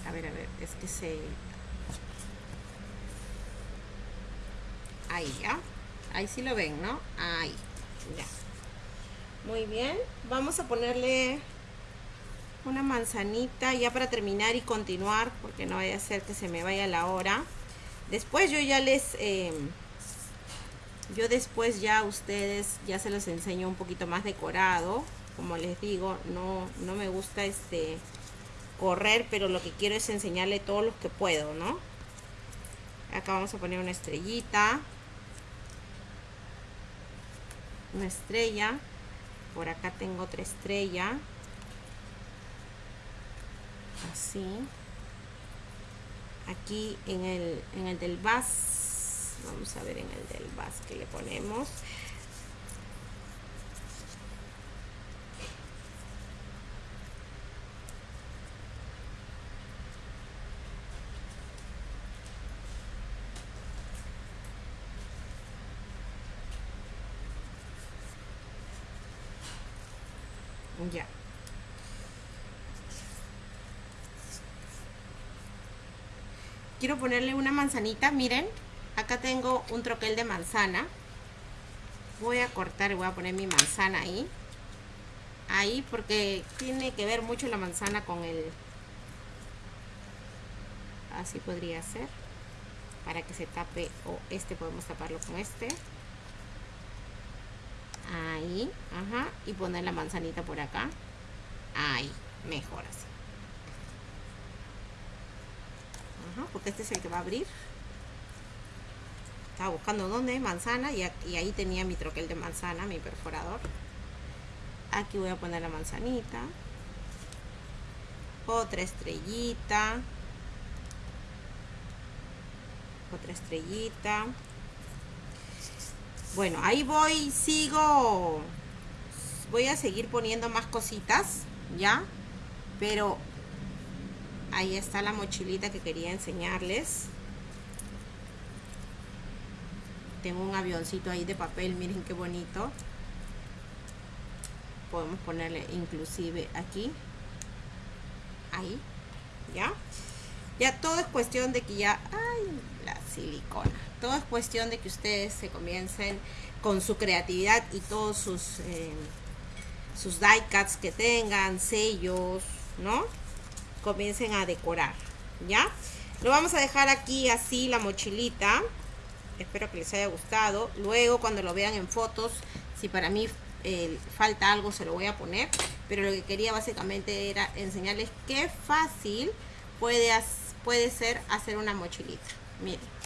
A ver, a ver, es que se ahí ya ahí sí lo ven no ahí ya muy bien vamos a ponerle una manzanita ya para terminar y continuar porque no vaya a ser que se me vaya la hora. Después yo ya les em, yo después ya a ustedes ya se los enseño un poquito más decorado. Como les digo no no me gusta este correr pero lo que quiero es enseñarle todos los que puedo no acá vamos a poner una estrellita una estrella. Por acá tengo otra estrella. Así. Aquí en el, en el del bas vamos a ver en el del bas que le ponemos quiero ponerle una manzanita miren acá tengo un troquel de manzana. Voy a cortar y voy a poner mi manzana ahí. Ahí porque tiene que ver mucho la manzana con el así podría ser para que se tape o este podemos taparlo con este ahí ajá y poner la manzanita por acá. Ahí mejor así. Porque este es el que va a abrir. Estaba buscando dónde manzana y, y ahí tenía mi troquel de manzana mi perforador. Aquí voy a poner la manzanita. Otra estrellita. Otra estrellita bueno ahí voy sigo. Voy a seguir poniendo más cositas ya pero ahí está la mochilita que quería enseñarles. Tengo un avioncito ahí de papel miren qué bonito. Podemos ponerle inclusive aquí. Ahí ya ya todo es cuestión de que ya ay la silicona todo es cuestión de que ustedes se comiencen con su creatividad y todos sus eh, sus die cuts que tengan sellos no comiencen a decorar, ¿ya? Lo vamos a dejar aquí así la mochilita. Espero que les haya gustado. Luego cuando lo vean en fotos, si para mí eh, falta algo se lo voy a poner. Pero lo que quería básicamente era enseñarles qué fácil puede, puede ser hacer una mochilita. Miren.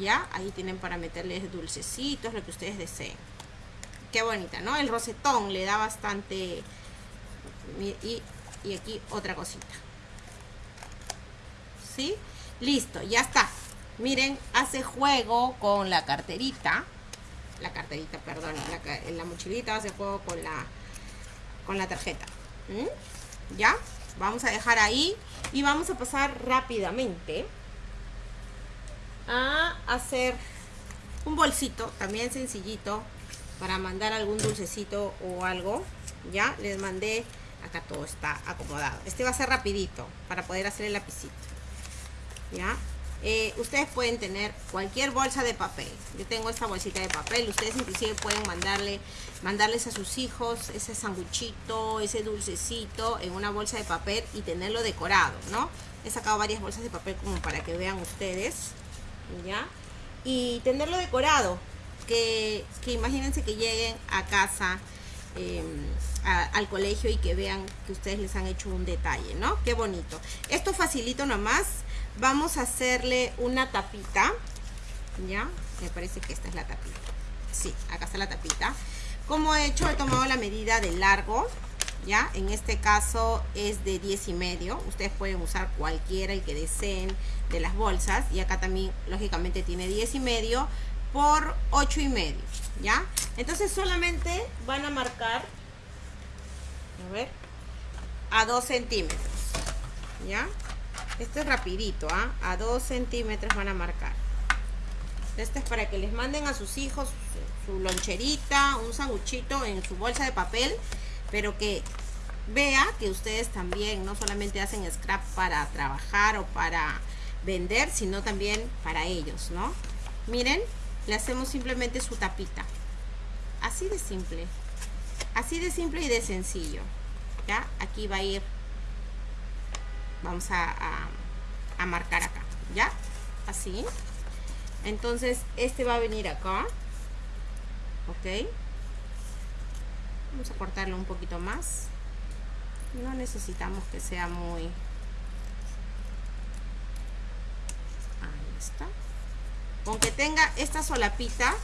Ya, ahí tienen para meterles dulcecitos, lo que ustedes deseen. Qué bonita, ¿no? El rosetón le da bastante... Y y aquí otra cosita. ¿sí? listo, ya está. Miren, hace juego con la carterita. La carterita, perdón la, la mochilita hace juego con la con la tarjeta. Ya, vamos a dejar ahí y vamos a pasar rápidamente a hacer un bolsito, también sencillito para mandar algún dulcecito o algo. Ya, les mandé acá todo está acomodado. Este va a ser rapidito para poder hacer el lapicito. Ya. Eh, ustedes pueden tener cualquier bolsa de papel. Yo tengo esta bolsita de papel. Ustedes inclusive pueden mandarle mandarles a sus hijos ese sanguchito ese dulcecito en una bolsa de papel y tenerlo decorado no he sacado varias bolsas de papel como para que vean ustedes ya y tenerlo decorado que, que imagínense que lleguen a casa Em, al colegio y que vean que ustedes les han hecho un detalle, ¿no? Qué bonito. Esto facilito nomás. Vamos a hacerle una tapita. ¿Ya? Me parece que esta es la tapita. Sí, acá está la tapita. Como he hecho, he tomado la medida de largo. ¿Ya? En este caso es de 10 y medio. Ustedes pueden usar cualquiera el que deseen de las bolsas. Y acá también, lógicamente, tiene 10 y medio por 8 y medio, ¿ya? Entonces solamente van a marcar, a ver, a 2 centímetros, ¿ya? Esto es rapidito, ¿ah? A 2 centímetros van a marcar. Este es para que les manden a sus hijos su, loncherita, un sanguchito en su bolsa de papel, pero que vea que ustedes también no solamente hacen scrap para trabajar o para vender, sino también para ellos, ¿no? Miren, le hacemos simplemente su tapita. Así de simple. Así de simple y de sencillo. Ya aquí va a ir. Vamos a, a, marcar acá. Ya así. Entonces este va a venir acá. Ok vamos a cortarlo un poquito más no necesitamos que sea muy ahí está con que tenga esta solapita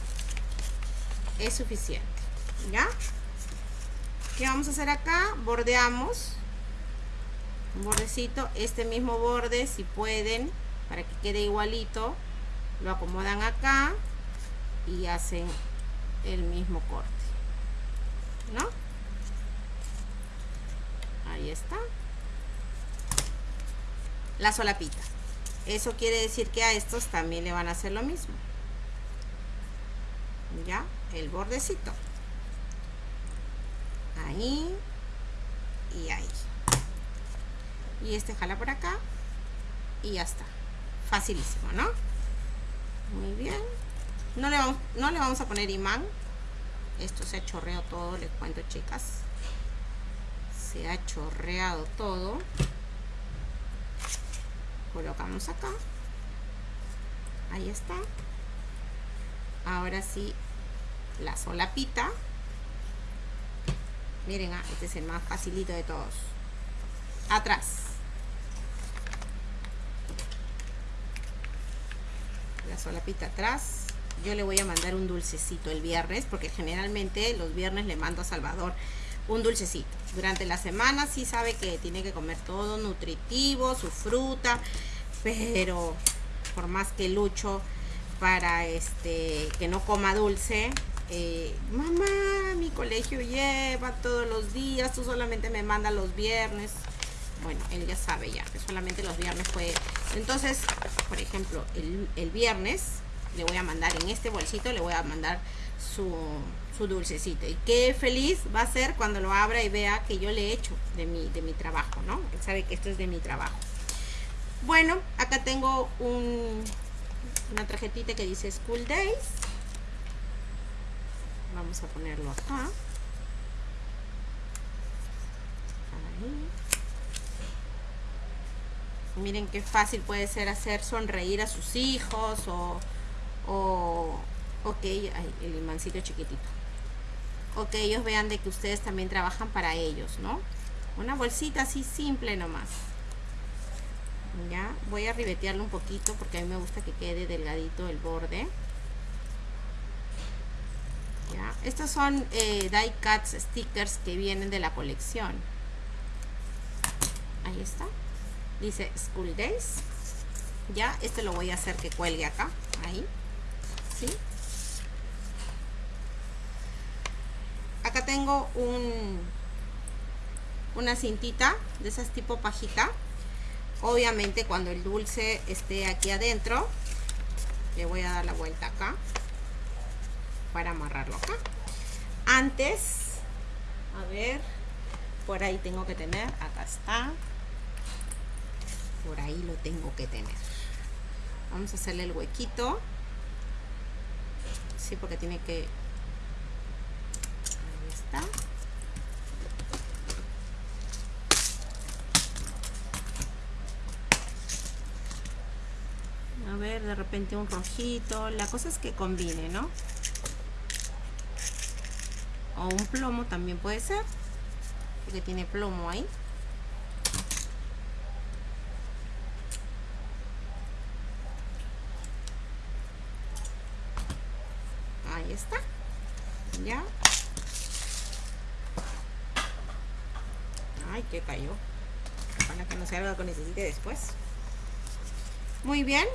es suficiente, ¿ya? ¿Qué vamos a hacer acá? Bordeamos un bordecito, este mismo borde, si pueden, para que quede igualito, lo acomodan acá y hacen el mismo corte. ¿No? Ahí está. La solapita. Eso quiere decir que a estos también le van a hacer lo mismo. Ya, el bordecito. Ahí y ahí. Y este jala por acá y ya está. Facilísimo, ¿no? Muy bien. No le vamos, no le vamos a poner imán. Esto se ha chorreado todo, les cuento chicas. Se ha chorreado todo. Colocamos acá. Ahí está. Ahora sí la solapita. Miren ah, este es el más facilito de todos. Atrás. La solapita atrás yo le voy a mandar un dulcecito el viernes porque generalmente los viernes le mando a Salvador un dulcecito. Durante la semana sí sabe que tiene que comer todo nutritivo, su fruta, pero por más que lucho para este que no coma dulce, eh, mamá, mi colegio lleva todos los días, tú solamente me mandas los viernes. Bueno, él ya sabe ya, que solamente los viernes puede. Entonces, por ejemplo, el, el viernes le voy a mandar en este bolsito, le voy a mandar su, su dulcecito. Y qué feliz va a ser cuando lo abra y vea que yo le he hecho de mi, de mi trabajo, ¿no? Él sabe que esto es de mi trabajo. Bueno, acá tengo un, una tarjetita que dice School Days. Vamos a ponerlo acá. Miren qué fácil puede ser hacer sonreír a sus hijos o, o, ok, el imancito chiquitito o que ellos vean de que ustedes también trabajan para ellos, ¿no? Una bolsita así simple nomás. Ya, voy a ribetearlo un poquito porque a mí me gusta que quede delgadito el borde. Ya, estos son eh, die cuts stickers que vienen de la colección. Ahí está. Dice School Days. Ya, este lo voy a hacer que cuelgue acá. Ahí. Acá tengo un una cintita de esas tipo pajita. Obviamente cuando el dulce esté aquí adentro le voy a dar la vuelta acá para amarrarlo acá. Antes a ver por ahí tengo que tener acá está. Por ahí lo tengo que tener. Vamos a hacerle el huequito sí porque tiene que a ver de repente un rojito. La cosa es que combine no o un plomo también puede ser porque tiene plomo ahí ahí está ya Ay, que cayó. Para que no sea algo que necesite después. Muy bien.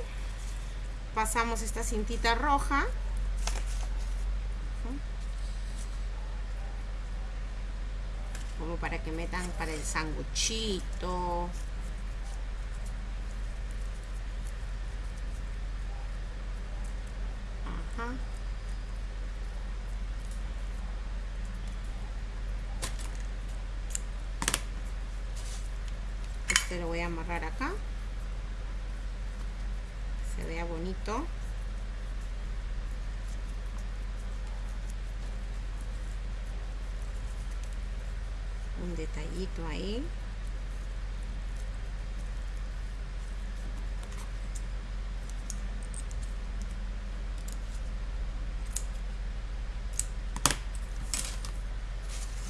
Pasamos esta cintita roja. Como para que metan para el sanguchito. Ajá. Lo voy a amarrar acá. Se vea bonito. Un detallito ahí.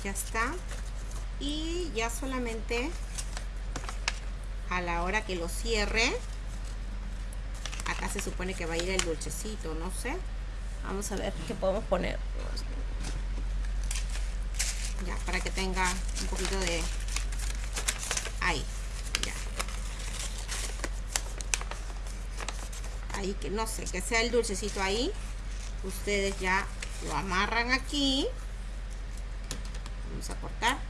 Ya está. Y ya solamente a la hora que lo cierre acá se supone que va a ir el dulcecito no sé. Vamos a ver qué podemos poner. Ya para que tenga un poquito de ahí ya. Ahí que no sé que sea el dulcecito ahí. Ustedes ya lo amarran aquí. Vamos a cortar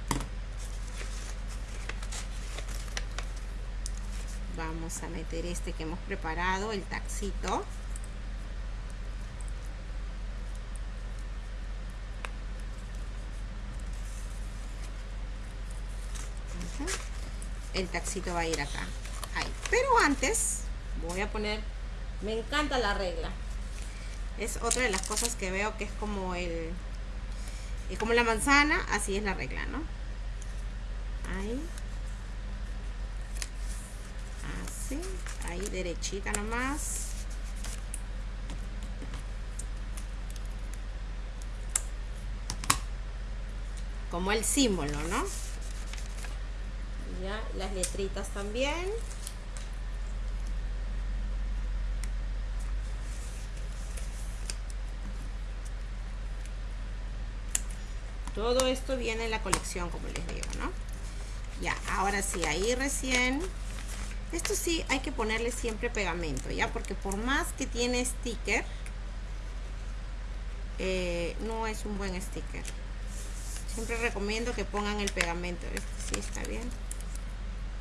vamos a meter este que hemos preparado el taxito. El taxito va a ir acá. Pero antes voy a poner me encanta la regla. Es otra de las cosas que veo que es como el como la manzana así es la regla no ahí ahí derechita nomás. Como el símbolo no ya las letritas también. Todo esto viene en la colección como les digo no ya ahora sí ahí recién esto sí hay que ponerle siempre pegamento ya porque por más que tiene sticker eh, no es un buen sticker. Siempre recomiendo que pongan el pegamento. Este sí está bien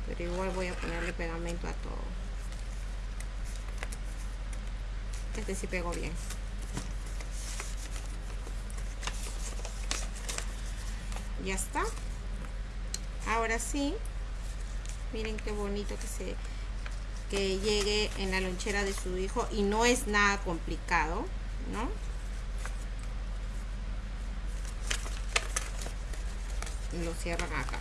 pero igual voy a ponerle pegamento a todo. Este sí pegó bien. Ya está. Ahora sí miren qué bonito que se que llegue en la lonchera de su hijo y no es nada complicado ¿no? lo cierran acá.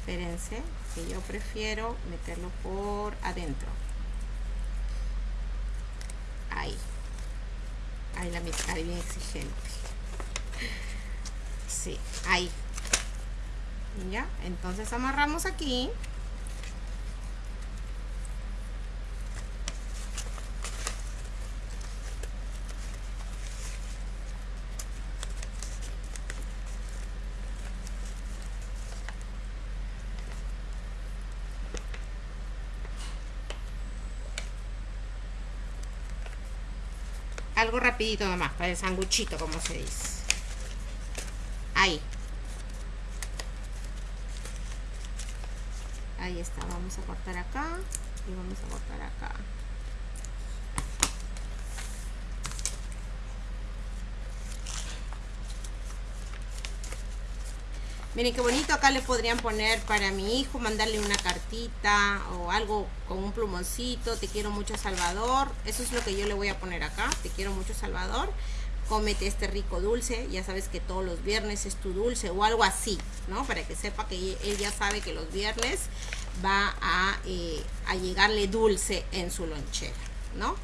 Espérense que yo prefiero meterlo por adentro. Ahí. Ahí la mitad bien exigente sí, ahí ya, entonces amarramos aquí algo rapidito nomás, para el sanguchito, como se dice. Ahí. Ahí vamos a cortar acá y vamos a cortar acá. Miren qué bonito, acá le podrían poner para mi hijo, mandarle una cartita o algo con un plumoncito, te quiero mucho Salvador, eso es lo que yo le voy a poner acá, te quiero mucho Salvador, cómete este rico dulce, ya sabes que todos los viernes es tu dulce o algo así, ¿no? Para que sepa que él ya sabe que los viernes va a, eh, a llegarle dulce en su lonchera, ¿no?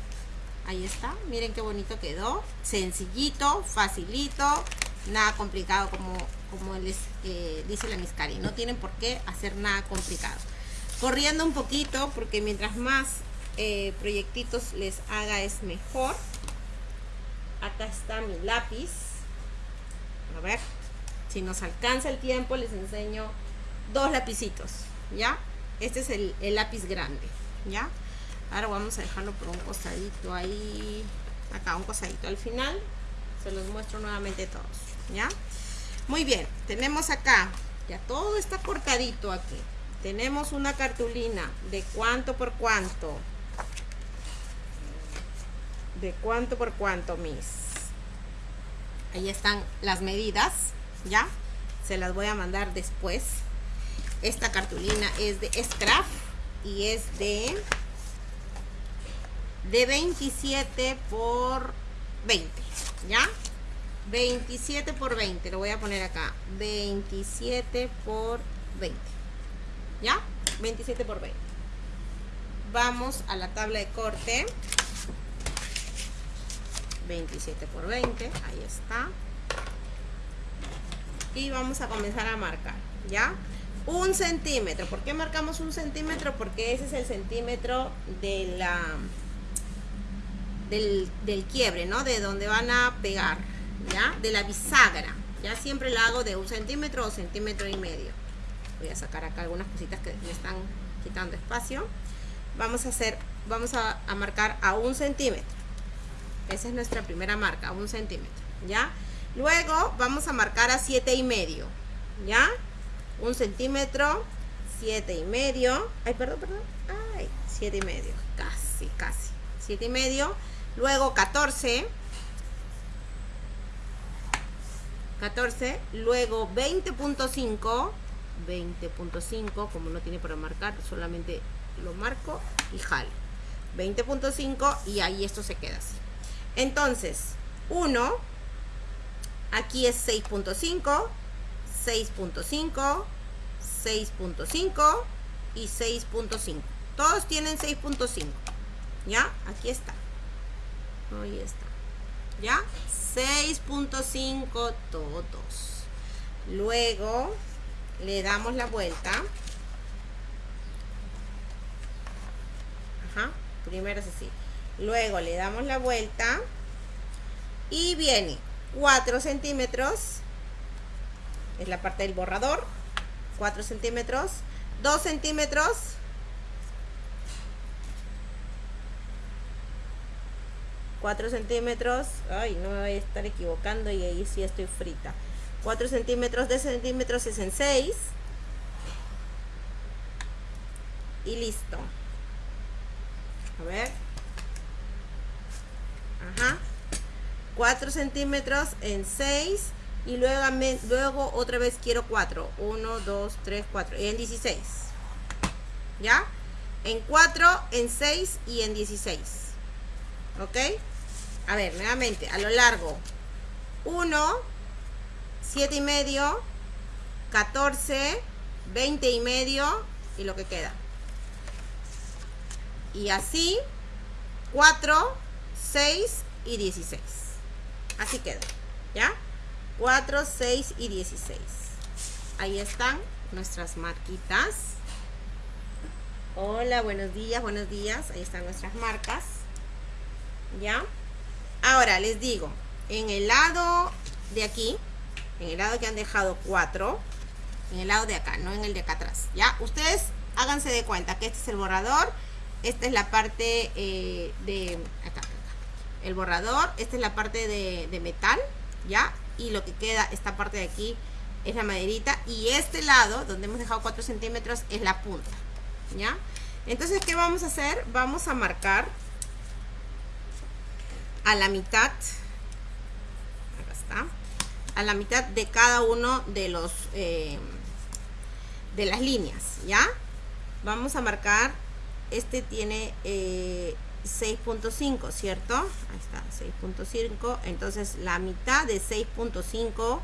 Ahí está, miren qué bonito quedó, sencillito, facilito, nada complicado como como les eh, dice la Miscari, no tienen por qué hacer nada complicado. Corriendo un poquito, porque mientras más eh, proyectitos les haga es mejor. Acá está mi lápiz. A ver, si nos alcanza el tiempo, les enseño dos lapicitos, ¿ya? Este es el, el lápiz grande, ¿ya? Ahora vamos a dejarlo por un costadito ahí, acá un costadito al final. Se los muestro nuevamente todos, ¿ya? Muy bien, tenemos acá, ya todo está cortadito aquí. Tenemos una cartulina de cuánto por cuánto. De cuánto por cuánto, mis. Ahí están las medidas, ¿ya? Se las voy a mandar después. Esta cartulina es de Scrap y es de de 27 por 20, ¿ya? 27 por 20, lo voy a poner acá. 27 por 20. ¿Ya? 27 por 20. Vamos a la tabla de corte. 27 por 20, ahí está. Y vamos a comenzar a marcar, ¿ya? Un centímetro. ¿Por qué marcamos un centímetro? Porque ese es el centímetro de la del, quiebre, ¿no? De donde van a pegar, ¿ya? De la bisagra. Ya siempre la hago de un centímetro o centímetro y medio. Voy a sacar acá algunas cositas que me están quitando espacio. Vamos a hacer, vamos a marcar a un centímetro. Esa es nuestra primera marca, un centímetro, ¿ya? Luego vamos a marcar a siete y medio, ¿ya? Un centímetro, siete y medio. Ay, perdón, perdón. Ay, siete y medio. Casi, casi. Siete y medio. Luego 14. 14. Luego 20.5. 20.5. Como no tiene para marcar, solamente lo marco y jalo. 20.5 y ahí esto se queda así. Entonces, 1. Aquí es 6.5. 6.5. 6.5 y 6.5. Todos tienen 6.5. ¿Ya? Aquí está. Ahí está. ¿Ya? 6.5 todos. Luego le damos la vuelta. Ajá. Primero es así. Luego le damos la vuelta. Y viene 4 centímetros. Es la parte del borrador. 4 centímetros. 2 centímetros. Cuatro centímetros, ay, no me voy a estar equivocando y ahí sí estoy frita. 4 centímetros de centímetros es en 6. Y listo. A ver. Ajá. 4 centímetros en 6. Y luego, luego otra vez quiero 4. 1, 2, 3, 4. Y en 16. ¿Ya? En 4, en 6 y en 16. ¿Ok? A ver, nuevamente, a lo largo. 1, 7 y medio, 14, 20 y medio y lo que queda. Y así, 4, 6 y 16. Así queda, ¿ya? 4, 6 y 16. Ahí están nuestras marquitas. Hola, buenos días, buenos días. Ahí están nuestras marcas. ¿Ya? Ahora les digo, en el lado de aquí, en el lado que han dejado 4, en el lado de acá, no en el de acá atrás. Ya, ustedes háganse de cuenta que este es el borrador, esta es la parte eh, de acá, el borrador, esta es la parte de, de metal, ya, y lo que queda, esta parte de aquí es la maderita y este lado donde hemos dejado 4 centímetros es la punta, ya. Entonces, ¿qué vamos a hacer? Vamos a marcar a la mitad, acá está, a la mitad de cada uno de los eh, de las líneas ya vamos a marcar este tiene 6.5 eh, cierto ahí está 6.5 entonces la mitad de 6.5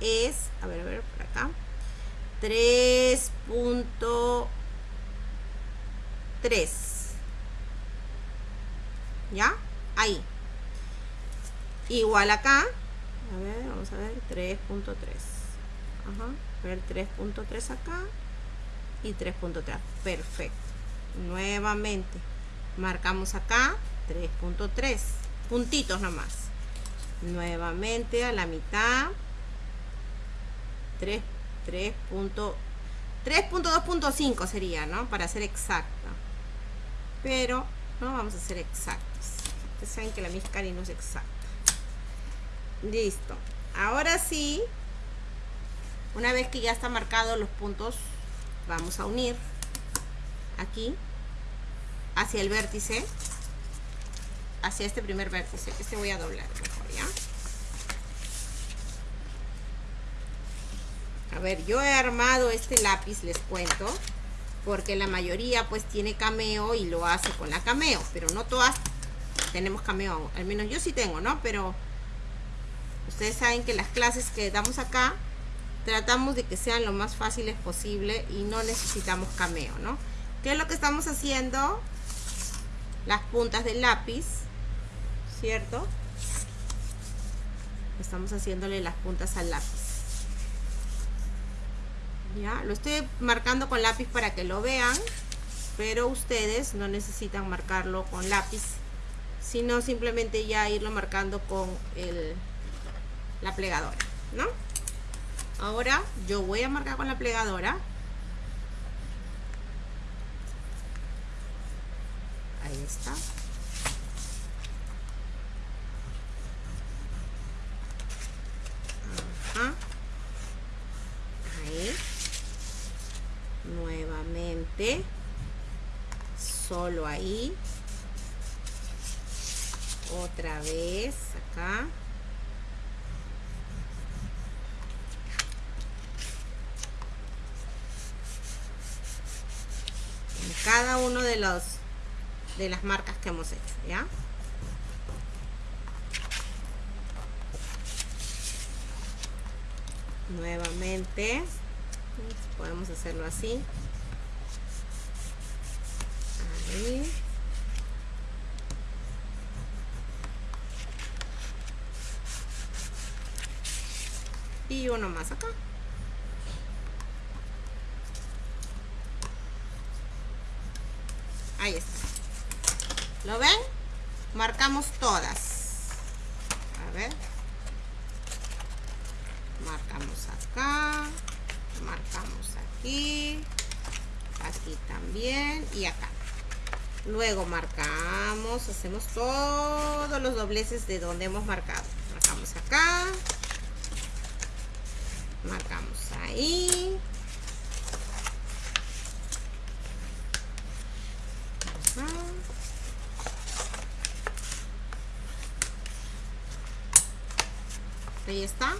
es a ver a ver por acá 3.3 ya ahí igual acá a ver, vamos a ver, 3.3. Ajá, ver 3.3 acá y 3.3. Perfecto. Nuevamente, marcamos acá 3.3. Puntitos nomás. Nuevamente a la mitad. 3, 3.2.5 sería, ¿no? Para ser exacta. Pero no vamos a ser exactos. Ustedes saben que la Miscari no es exacta. Listo. Ahora sí, una vez que ya está marcado los puntos, vamos a unir aquí hacia el vértice, hacia este primer vértice. Este voy a doblar mejor, ¿ya? A ver, yo he armado este lápiz, les cuento, porque la mayoría pues tiene cameo y lo hace con la cameo, pero no todas tenemos cameo, al menos yo sí tengo, ¿no? Pero ustedes saben que las clases que damos acá tratamos de que sean lo más fáciles posible y no necesitamos cameo, ¿no? ¿Qué es lo que estamos haciendo? Las puntas del lápiz, ¿cierto? Estamos haciéndole las puntas al lápiz. Ya, lo estoy marcando con lápiz para que lo vean, pero ustedes no necesitan marcarlo con lápiz sino simplemente ya irlo marcando con el, la plegadora, ¿no? Ahora yo voy a marcar con la plegadora. Ahí está. Ajá. Ahí. Nuevamente. Solo ahí. Otra vez acá. cada uno de los de las marcas que hemos hecho ya nuevamente podemos hacerlo así. Y uno más acá. Ahí está ¿lo ven? marcamos todas. A ver. Marcamos acá. Marcamos aquí. Aquí también. Y acá. Luego marcamos hacemos todos los dobleces de donde hemos marcado marcamos acá marcamos ahí está.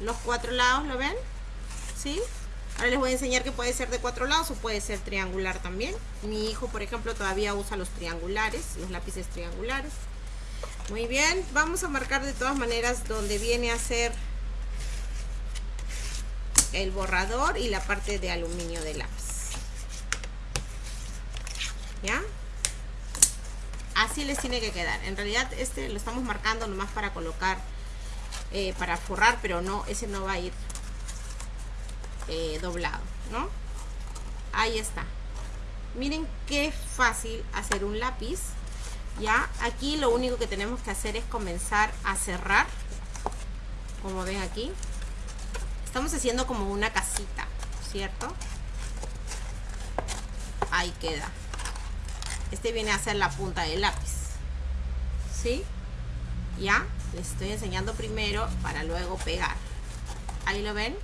Los cuatro lados lo ven ¿sí? ahora les voy a enseñar que puede ser de cuatro lados o puede ser triangular también. Mi hijo por ejemplo todavía usa los triangulares los lápices triangulares. Muy bien vamos a marcar de todas maneras donde viene a ser el borrador y la parte de aluminio del lápiz. ¿ya? así les tiene que quedar. En realidad este lo estamos marcando nomás para colocar eh, para forrar pero no ese no va a ir eh, doblado no ahí está. Miren qué fácil hacer un lápiz. Ya aquí lo único que tenemos que hacer es comenzar a cerrar. Como ven aquí estamos haciendo como una casita cierto ahí queda. Este viene a ser la punta del lápiz. ¿sí? ya les estoy enseñando primero para luego pegar. Ahí lo ven.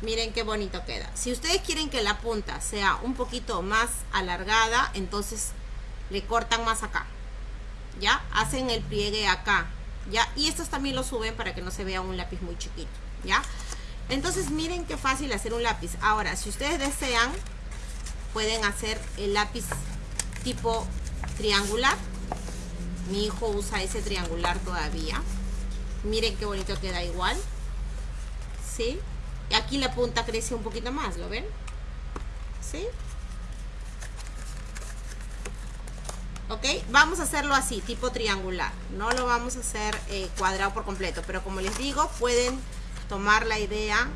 Miren qué bonito queda. Si ustedes quieren que la punta sea un poquito más alargada entonces le cortan más acá. Ya hacen el pliegue acá. Ya y estos también lo suben para que no se vea un lápiz muy chiquito. Ya entonces miren qué fácil hacer un lápiz. Ahora si ustedes desean pueden hacer el lápiz tipo triangular mi hijo usa ese triangular todavía miren qué bonito queda igual ¿sí? y aquí la punta crece un poquito más ¿lo ven? ¿sí? ok vamos a hacerlo así tipo triangular no lo vamos a hacer eh, cuadrado por completo pero como les digo pueden tomar la idea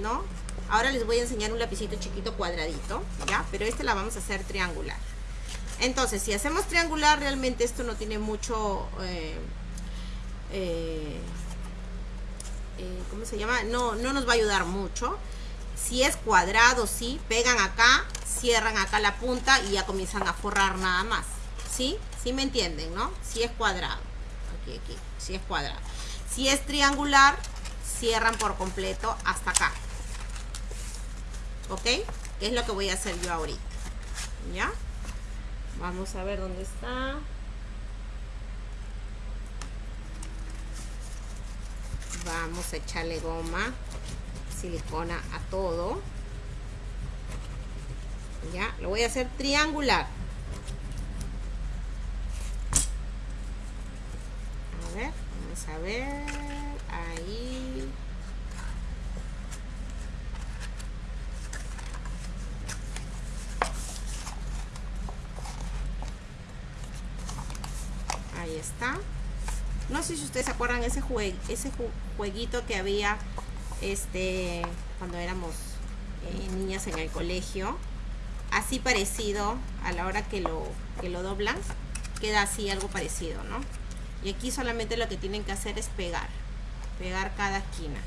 ¿no? ahora les voy a enseñar un lapicito chiquito cuadradito ya pero este la vamos a hacer triangular entonces si hacemos triangular realmente esto no tiene mucho eh, eh, eh, ¿cómo se llama? No, no nos va a ayudar mucho si es cuadrado, sí, pegan acá cierran acá la punta y ya comienzan a forrar nada más ¿sí? ¿sí me entienden? ¿no? si es cuadrado aquí, aquí, si es cuadrado si es triangular cierran por completo hasta acá ¿ok? es lo que voy a hacer yo ahorita ¿ya? Vamos a ver dónde está. Vamos a echarle goma silicona a todo. Ya lo voy a hacer triangular. A ver vamos a ver ahí ahí está no sé si ustedes se acuerdan ese ese jueguito que había este cuando éramos eh, niñas en el colegio así parecido a la hora que lo, que lo doblan. Queda así algo parecido, ¿no? Y aquí solamente lo que tienen que hacer es pegar. Pegar cada esquina.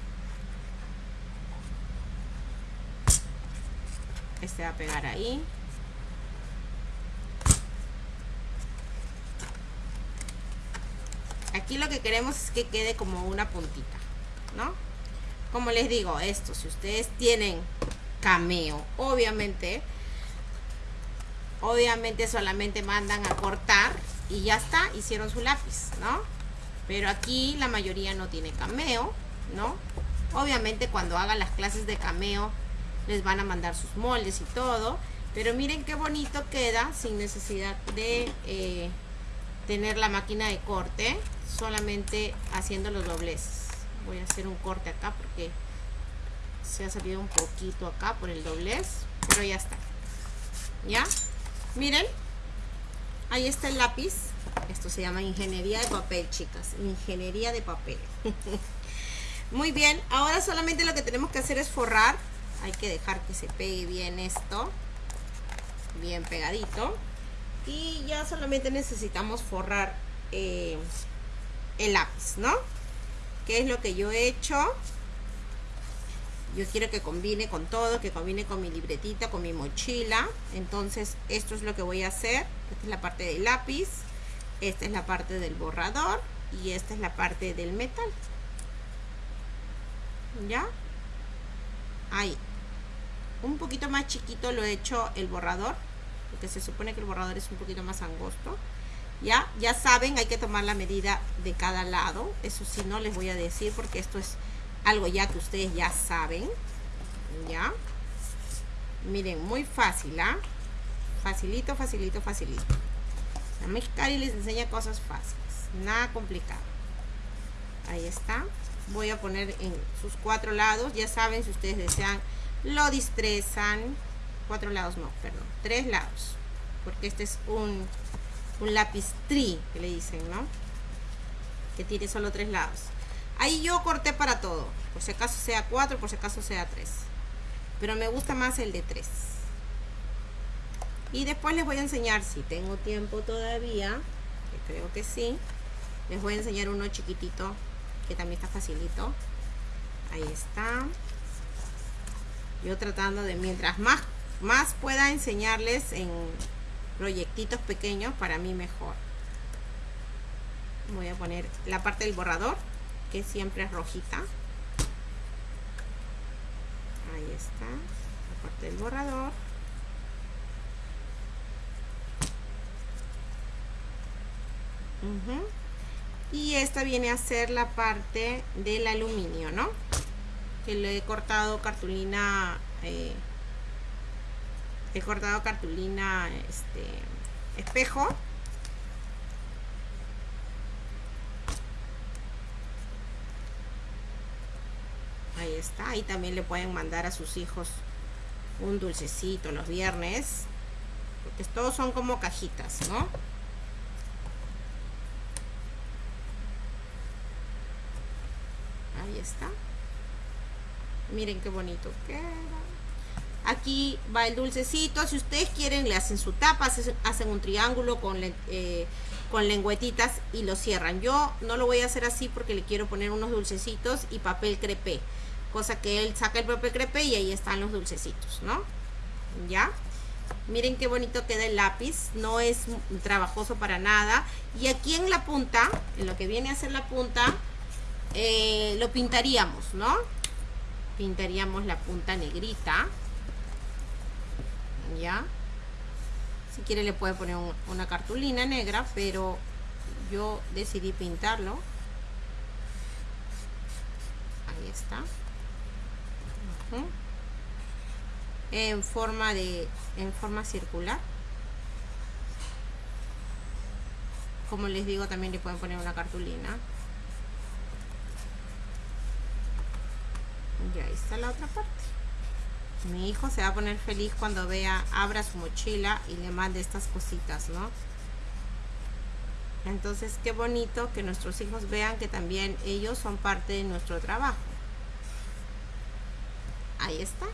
Este va a pegar ahí. Aquí lo que queremos es que quede como una puntita, ¿no? Como les digo, esto, si ustedes tienen cameo, obviamente, obviamente solamente mandan a cortar y ya está, hicieron su lápiz, ¿no? Pero aquí la mayoría no tiene cameo, ¿no? Obviamente cuando hagan las clases de cameo les van a mandar sus moldes y todo, pero miren qué bonito queda sin necesidad de eh, tener la máquina de corte, solamente haciendo los dobleces. Voy a hacer un corte acá porque se ha salido un poquito acá por el doblez, pero ya está. ¿Ya? Miren, ahí está el lápiz. Esto se llama ingeniería de papel, chicas. Ingeniería de papel. [laughs] Muy bien, ahora solamente lo que tenemos que hacer es forrar. Hay que dejar que se pegue bien esto. Bien pegadito. Y ya solamente necesitamos forrar eh, el lápiz, ¿no? Que es lo que yo he hecho. Yo quiero que combine con todo, que combine con mi libretita, con mi mochila. Entonces, esto es lo que voy a hacer. Esta es la parte del lápiz. Esta es la parte del borrador. Y esta es la parte del metal. ¿Ya? Ahí. Un poquito más chiquito lo he hecho el borrador. Porque se supone que el borrador es un poquito más angosto. ¿Ya? Ya saben, hay que tomar la medida de cada lado. Eso sí, no les voy a decir porque esto es algo ya que ustedes ya saben. ¿Ya? Miren, muy fácil, ¿ah? Facilito, facilito, facilito. La Mexicali les enseña cosas fáciles. Nada complicado. Ahí está. Voy a poner en sus cuatro lados. Ya saben, si ustedes desean, lo distrezan. Cuatro lados, no, perdón. Tres lados. Porque este es un, un lápiz tri, que le dicen, ¿no? Que tiene solo tres lados. Ahí yo corté para todo. Por si acaso sea 4, por si acaso sea 3. Pero me gusta más el de 3. Y después les voy a enseñar, si tengo tiempo todavía, que creo que sí, les voy a enseñar uno chiquitito, que también está facilito. Ahí está. Yo tratando de, mientras más, más pueda enseñarles en proyectitos pequeños, para mí mejor. Voy a poner la parte del borrador que siempre es rojita. Ahí está la parte del borrador. Y esta viene a ser la parte del aluminio no que le he cortado cartulina eh, he cortado cartulina este espejo. Ahí está ahí también le pueden mandar a sus hijos un dulcecito los viernes porque todos son como cajitas no ahí está. Miren qué bonito queda aquí va el dulcecito si ustedes quieren le hacen su tapa hacen un triángulo con eh, con lengüetitas y lo cierran yo no lo voy a hacer así porque le quiero poner unos dulcecitos y papel crepé cosa que él saca el papel crepe y ahí están los dulcecitos, ¿no? ¿Ya? Miren qué bonito queda el lápiz, no es trabajoso para nada. Y aquí en la punta, en lo que viene a ser la punta, eh, lo pintaríamos, ¿no? Pintaríamos la punta negrita. ¿Ya? Si quiere le puede poner una cartulina negra, pero yo decidí pintarlo. Ahí está. En forma de en forma circular. Como les digo también le pueden poner una cartulina. Y ahí está la otra parte mi hijo se va a poner feliz cuando vea abra su mochila y le mande estas cositas no entonces qué bonito que nuestros hijos vean que también ellos son parte de nuestro trabajo. Ahí está.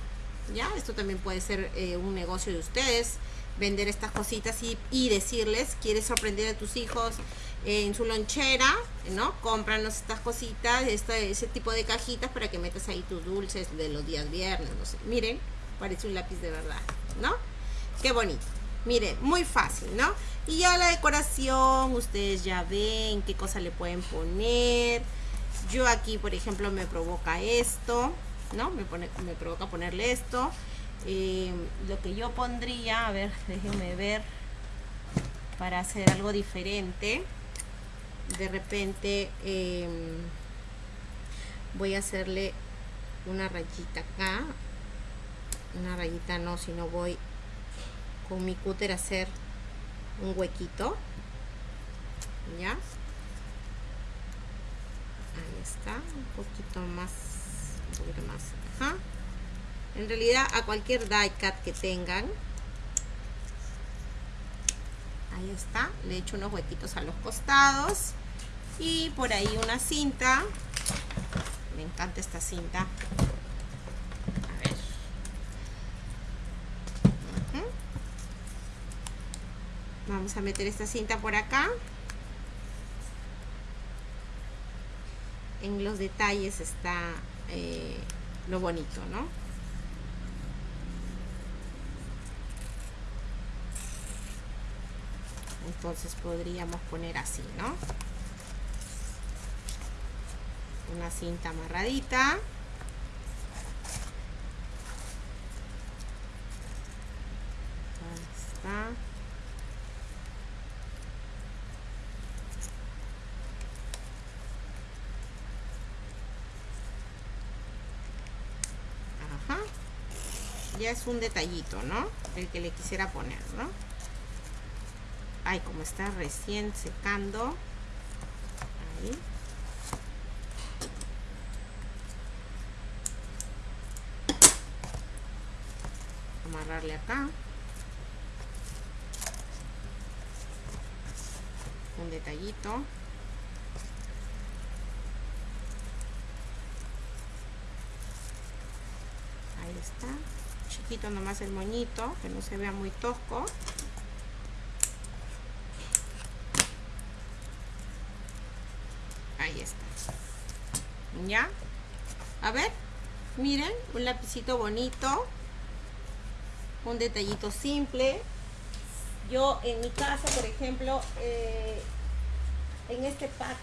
¿ya? Esto también puede ser eh, un negocio de ustedes, vender estas cositas y, y decirles, quieres sorprender a tus hijos en su lonchera, ¿no? Cómpranos estas cositas, este, ese tipo de cajitas para que metas ahí tus dulces de los días viernes, no sé. Miren, parece un lápiz de verdad, ¿no? Qué bonito. Miren, muy fácil, ¿no? Y ya la decoración, ustedes ya ven qué cosa le pueden poner. Yo aquí, por ejemplo, me provoca esto, ¿no? Me, pone, me provoca ponerle esto. Eh, lo que yo pondría, a ver, déjenme ver, para hacer algo diferente. De repente eh, voy a hacerle una rayita acá. Una rayita no, sino voy con mi cúter a hacer un huequito. ¿Ya? Ahí está, un poquito más, un poquito más. Ajá. En realidad a cualquier die cut que tengan, ahí está, le echo unos huequitos a los costados. Y por ahí una cinta, me encanta esta cinta, a ver, vamos a meter esta cinta por acá, en los detalles está eh, lo bonito, ¿no? Entonces podríamos poner así ¿no? una cinta amarradita. Ajá. ya es un detallito ¿no? el que le quisiera poner ¿no? Ay como está recién secando. Ahí. Amarrarle acá. Un detallito. Ahí está. Chiquito nomás el moñito que no se vea muy tosco ¿Ya? A ver, miren, un lapicito bonito. Un detallito simple. Yo en mi casa, por ejemplo, eh, en este pack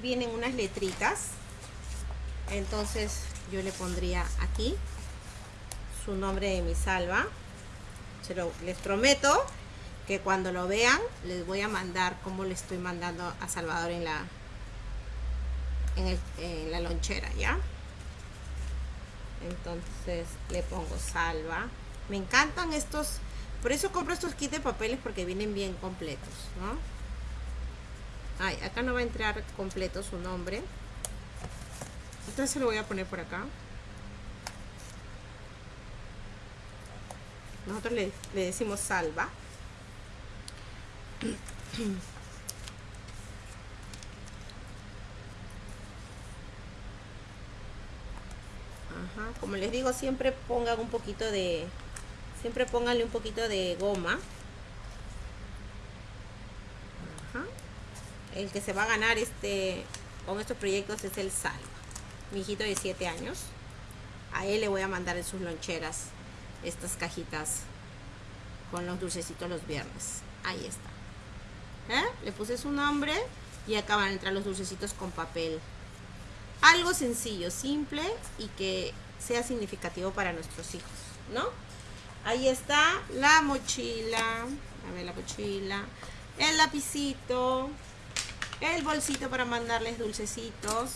vienen unas letritas. Entonces yo le pondría aquí su nombre de mi salva. Se lo, les prometo que cuando lo vean les voy a mandar como le estoy mandando a Salvador en la, en, la lonchera, ¿ya? Entonces le pongo salva. Me encantan estos, por eso compro estos kits de papeles porque vienen bien completos, ¿no? Ay, acá no va a entrar completo su nombre. Entonces lo voy a poner por acá. Nosotros le, le decimos salva. [clears throat] Como les digo, siempre pongan un poquito de... Siempre pónganle un poquito de goma. El que se va a ganar este con estos proyectos es el Salva. Mi hijito de 7 años. A él le voy a mandar en sus loncheras estas cajitas con los dulcecitos los viernes. Ahí está. ¿Eh? Le puse su nombre y acá van a entrar los dulcecitos con papel algo sencillo, simple y que sea significativo para nuestros hijos, ¿no? Ahí está la mochila, a ver la mochila, el lapicito, el bolsito para mandarles dulcecitos,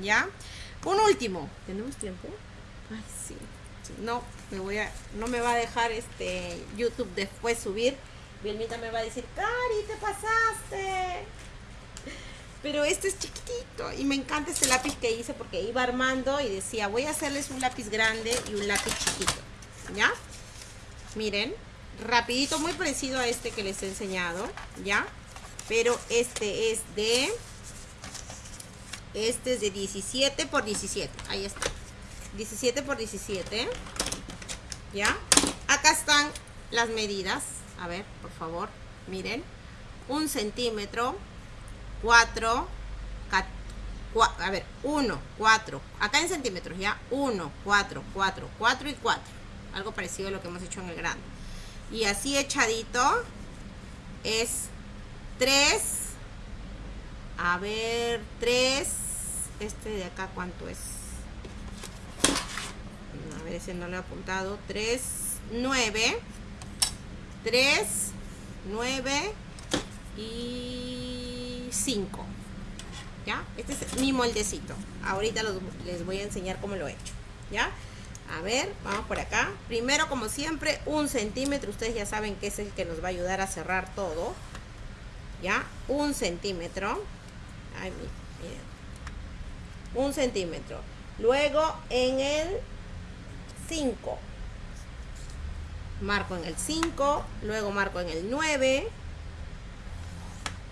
¿ya? Un último, ¿tenemos tiempo? Ay, sí, no, me voy a, no me va a dejar este YouTube después subir. Vilmita me va a decir, Cari, te pasaste. Pero este es chiquitito y me encanta este lápiz que hice porque iba armando y decía, voy a hacerles un lápiz grande y un lápiz chiquito. ¿Ya? Miren, rapidito, muy parecido a este que les he enseñado, ¿ya? Pero este es de... Este es de 17 por 17. Ahí está. 17 por 17. ¿Ya? Acá están las medidas. A ver, por favor, miren. Un centímetro, cuatro, a ver, uno, cuatro, acá en centímetros, ¿ya? Uno, cuatro, cuatro, cuatro y cuatro. Algo parecido a lo que hemos hecho en el grande. Y así echadito es tres, a ver, tres, este de acá, ¿cuánto es? A ver, ese no lo he apuntado. Tres, nueve, tres, nueve y cinco. ¿Ya? Este es mi moldecito. Ahorita les voy a enseñar cómo lo he hecho. ¿Ya? A ver, vamos por acá. Primero, como siempre, un centímetro. Ustedes ya saben que es el que nos va a ayudar a cerrar todo. ¿Ya? Un centímetro. Un centímetro. Luego, en el 5. Marco en el 5. Luego marco en el 9.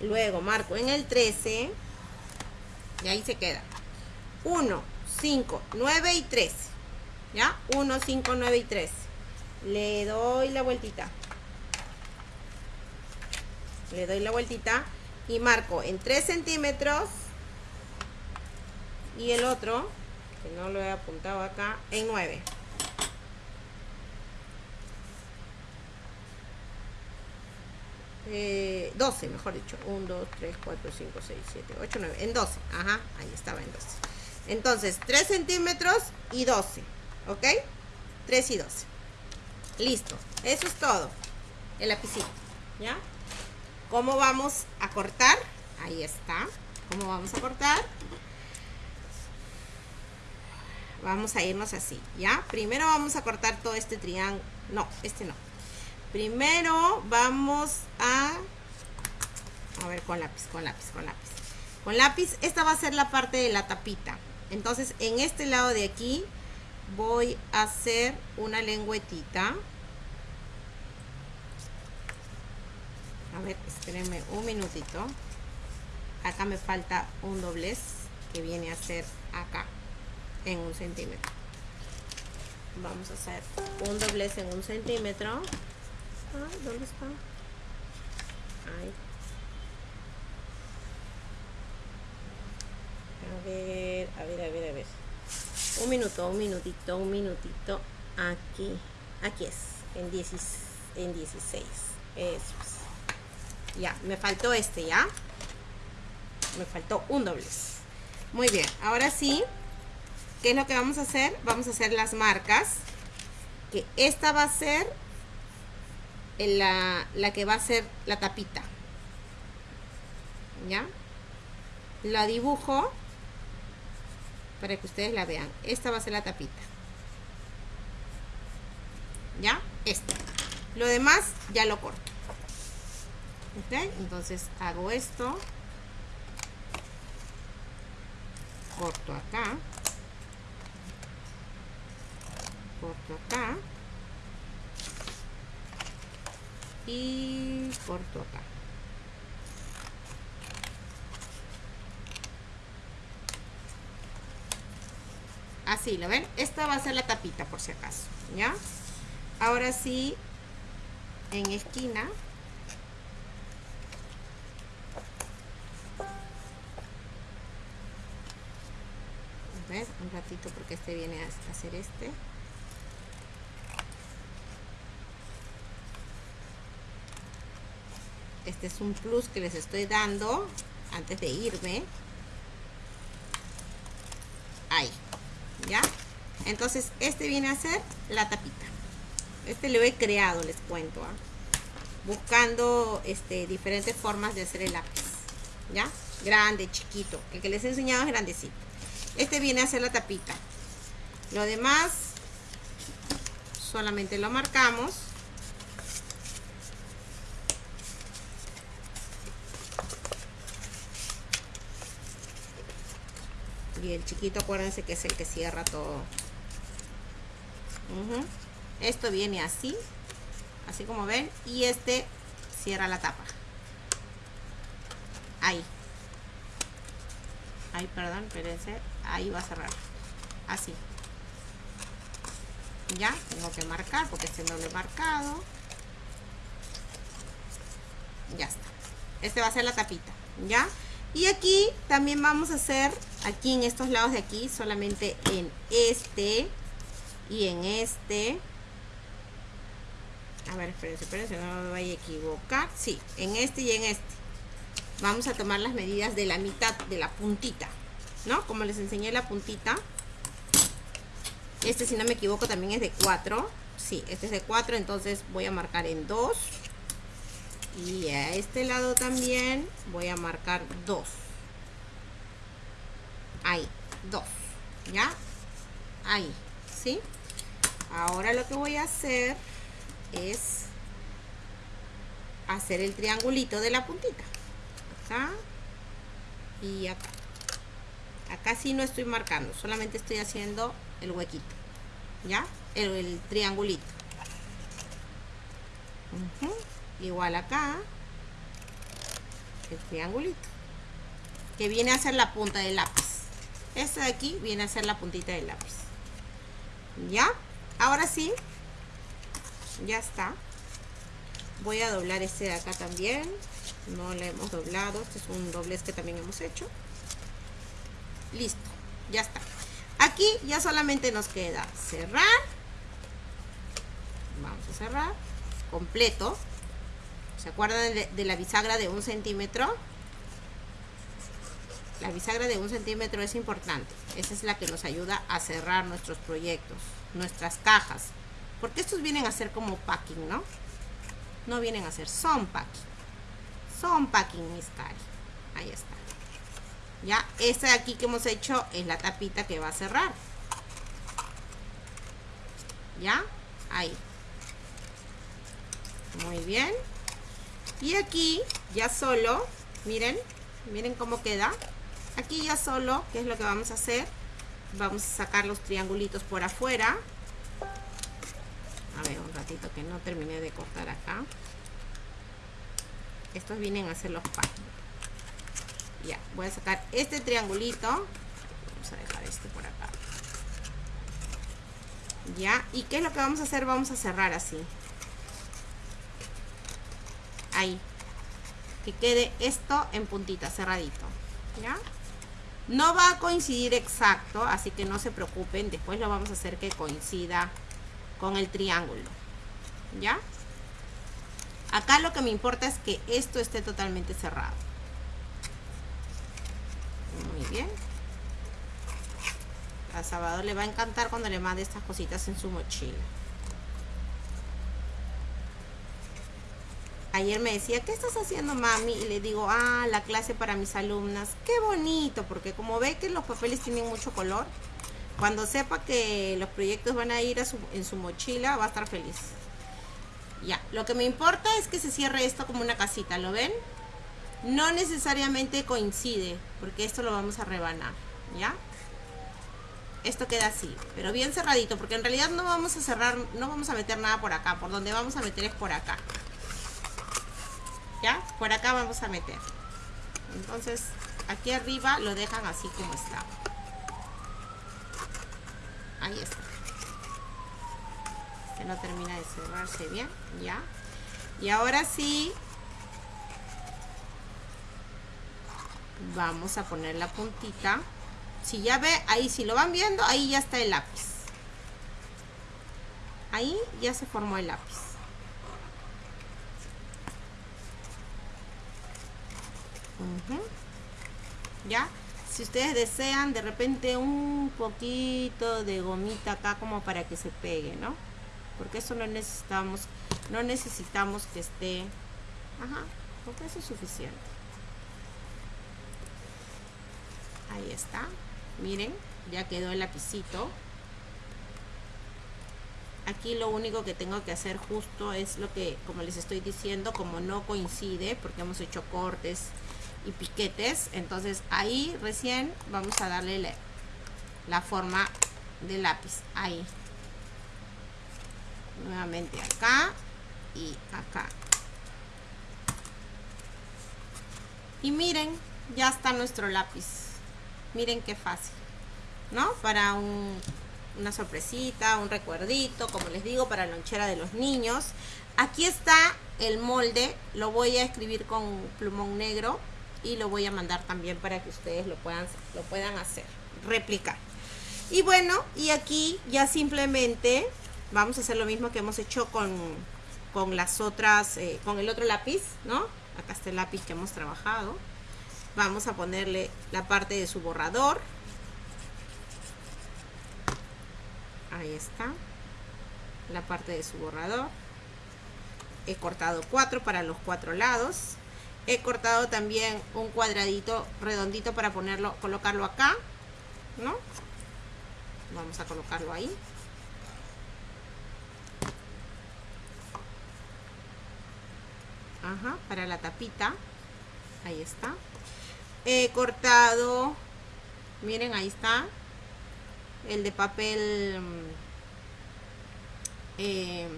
Luego marco en el 13. Y ahí se queda. 1, 5, 9 y 13. ¿Ya? 1, 5, 9 y 13. Le doy la vueltita. Le doy la vueltita y marco en 3 centímetros. Y el otro, que no lo he apuntado acá, en 9. 12, eh, mejor dicho. 1, 2, 3, 4, 5, 6, 7, 8, 9. En 12. Ajá, ahí estaba en 12. Entonces, 3 centímetros y 12. ¿Ok? 3 y 12. Listo. Eso es todo. El lapicito. ¿Ya? ¿Cómo vamos a cortar? Ahí está. ¿Cómo vamos a cortar? Vamos a irnos así, ¿ya? Primero vamos a cortar todo este triángulo. No, este no Primero vamos a... A ver, con lápiz, con lápiz, con lápiz. Con lápiz, esta va a ser la parte de la tapita. Entonces, en este lado de aquí voy a hacer una lengüetita. A ver, espérenme un minutito. Acá me falta un doblez que viene a ser acá en un centímetro. Vamos a hacer un doblez en un centímetro. ¿Dónde está? Ahí. A ver, a ver, a ver, a ver. Un minuto, un minutito, un minutito. Aquí, aquí es, en, 10, en 16. Eso es. Ya, me faltó este, ¿ya? Me faltó un doblez. Muy bien, ahora sí, ¿qué es lo que vamos a hacer? Vamos a hacer las marcas. Que esta va a ser la, la que va a ser la tapita. ¿Ya? La dibujo para que ustedes la vean. Esta va a ser la tapita. ¿Ya? Esta. Lo demás ya lo corto. ¿Ok? Entonces hago esto. Corto acá. Corto acá. Y corto acá así, ¿lo ven? esta va a ser la tapita por si acaso ¿ya? ahora sí en esquina ¿Ves? un ratito porque este viene a hacer este este es un plus que les estoy dando antes de irme. Ahí ya entonces este viene a ser la tapita. Este lo he creado les cuento ¿ah? buscando este diferentes formas de hacer el lápiz ya grande chiquito. El que les he enseñado es grandecito. Este viene a ser la tapita. Lo demás solamente lo marcamos y el chiquito acuérdense que es el que cierra todo. Esto viene así así como ven y este cierra la tapa. Ahí. Ahí perdón espérense ahí va a cerrar. Así. Ya tengo que marcar porque este no lo he marcado. Ya está. Este va a ser la tapita ya y aquí también vamos a hacer aquí en estos lados de aquí solamente en este y en este. A ver espérense espérense no me vaya a equivocar. Sí en este y en este. Vamos a tomar las medidas de la mitad de la puntita no como les enseñé la puntita. Este si no me equivoco también es de 4 sí este es de 4 entonces voy a marcar en 2 y a este lado también voy a marcar 2 ahí 2 ya ahí ¿sí? ahora lo que voy a hacer es hacer el triangulito de la puntita acá y acá. Acá sí no estoy marcando solamente estoy haciendo el huequito ya el, triangulito. Igual acá el triangulito que viene a ser la punta del lápiz este de aquí viene a ser la puntita del lápiz. Ya ahora sí. Ya está. Voy a doblar este de acá también. No le hemos doblado. Este es un doblez que también hemos hecho. Listo. Ya está. Aquí ya solamente nos queda cerrar. Vamos a cerrar. Completo. ¿se acuerdan de la bisagra de un centímetro? La bisagra de un centímetro es importante esa es la que nos ayuda a cerrar nuestros proyectos nuestras cajas porque estos vienen a ser como packing, ¿no? No vienen a ser, son packing. Son packing, mis cari. Ahí está. Ya, esta de aquí que hemos hecho es la tapita que va a cerrar. ¿Ya? Ahí. Muy bien. Y aquí ya solo, miren, miren cómo queda. Aquí ya solo, ¿qué es lo que vamos a hacer? Vamos a sacar los triangulitos por afuera. A ver un ratito que no terminé de cortar acá. Estos vienen a ser los páginas ya voy a sacar este triangulito. Vamos a dejar este por acá. Ya y qué es lo que vamos a hacer vamos a cerrar así. Ahí. Que quede esto en puntita cerradito. Ya no va a coincidir exacto así que no se preocupen después lo vamos a hacer que coincida con el triángulo ¿ya? acá lo que me importa es que esto esté totalmente cerrado. Muy bien. A Salvador le va a encantar cuando le mande estas cositas en su mochila ayer me decía, ¿qué estás haciendo mami? Y le digo, ah, la clase para mis alumnas. Qué bonito, porque como ve que los papeles tienen mucho color, cuando sepa que los proyectos van a ir en su mochila, va a estar feliz. Ya, lo que me importa es que se cierre esto como una casita, ¿lo ven? No necesariamente coincide, porque esto lo vamos a rebanar, ¿ya? Esto queda así, pero bien cerradito, porque en realidad no vamos a cerrar, no vamos a meter nada por acá, por donde vamos a meter es por acá. ¿Ya? Por acá vamos a meter. Entonces, aquí arriba lo dejan así como está. Ahí está. Que no termina de cerrarse bien ya y ahora sí vamos a poner la puntita. Si ya ve ahí si lo van viendo ahí ya está el lápiz. Ahí ya se formó el lápiz ya si ustedes desean de repente un poquito de gomita acá como para que se pegue, ¿no? Porque eso no necesitamos, no necesitamos que esté, ajá, porque eso es suficiente. Ahí está, miren, ya quedó el lapicito. Aquí lo único que tengo que hacer justo es lo que, como les estoy diciendo, como no coincide, porque hemos hecho cortes, y piquetes entonces ahí recién vamos a darle la, forma del lápiz ahí nuevamente acá y acá y miren ya está nuestro lápiz miren qué fácil ¿no? para un una sorpresita, un recuerdito, como les digo, para la lonchera de los niños. Aquí está el molde, lo voy a escribir con plumón negro y lo voy a mandar también para que ustedes lo puedan, lo puedan hacer, replicar. Y bueno, y aquí ya simplemente vamos a hacer lo mismo que hemos hecho con, con las otras, eh, con el otro lápiz, ¿no? Acá está el lápiz que hemos trabajado. Vamos a ponerle la parte de su borrador. Ahí está. La parte de su borrador. He cortado cuatro para los cuatro lados. He cortado también un cuadradito redondito para ponerlo, colocarlo acá, ¿no? Vamos a colocarlo ahí. Ajá, para la tapita. Ahí está. He cortado, miren, ahí está. El de papel... Eh,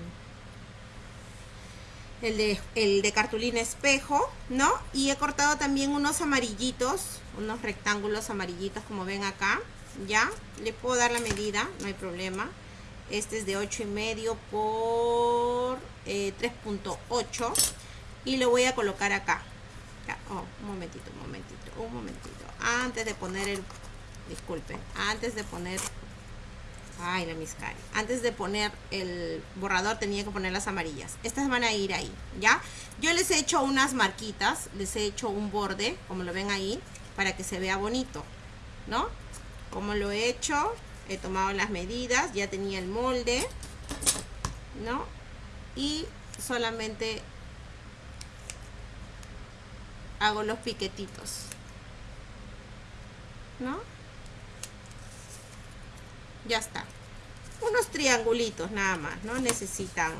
el de, cartulina espejo, ¿no? Y he cortado también unos amarillitos, unos rectángulos amarillitos como ven acá, ¿ya? Le puedo dar la medida, no hay problema. Este es de 8 y medio por 3.8 eh, y lo voy a colocar acá. Oh, un momentito, un momentito, un momentito. Antes de poner el, disculpen, antes de poner Ay, la miscari. Antes de poner el borrador tenía que poner las amarillas. Estas van a ir ahí, ¿ya? Yo les he hecho unas marquitas, les he hecho un borde, como lo ven ahí, para que se vea bonito, ¿no? Como lo he hecho, he tomado las medidas, ya tenía el molde, ¿no? Y solamente hago los piquetitos, ¿no? Ya está. Unos triangulitos nada más no necesitan.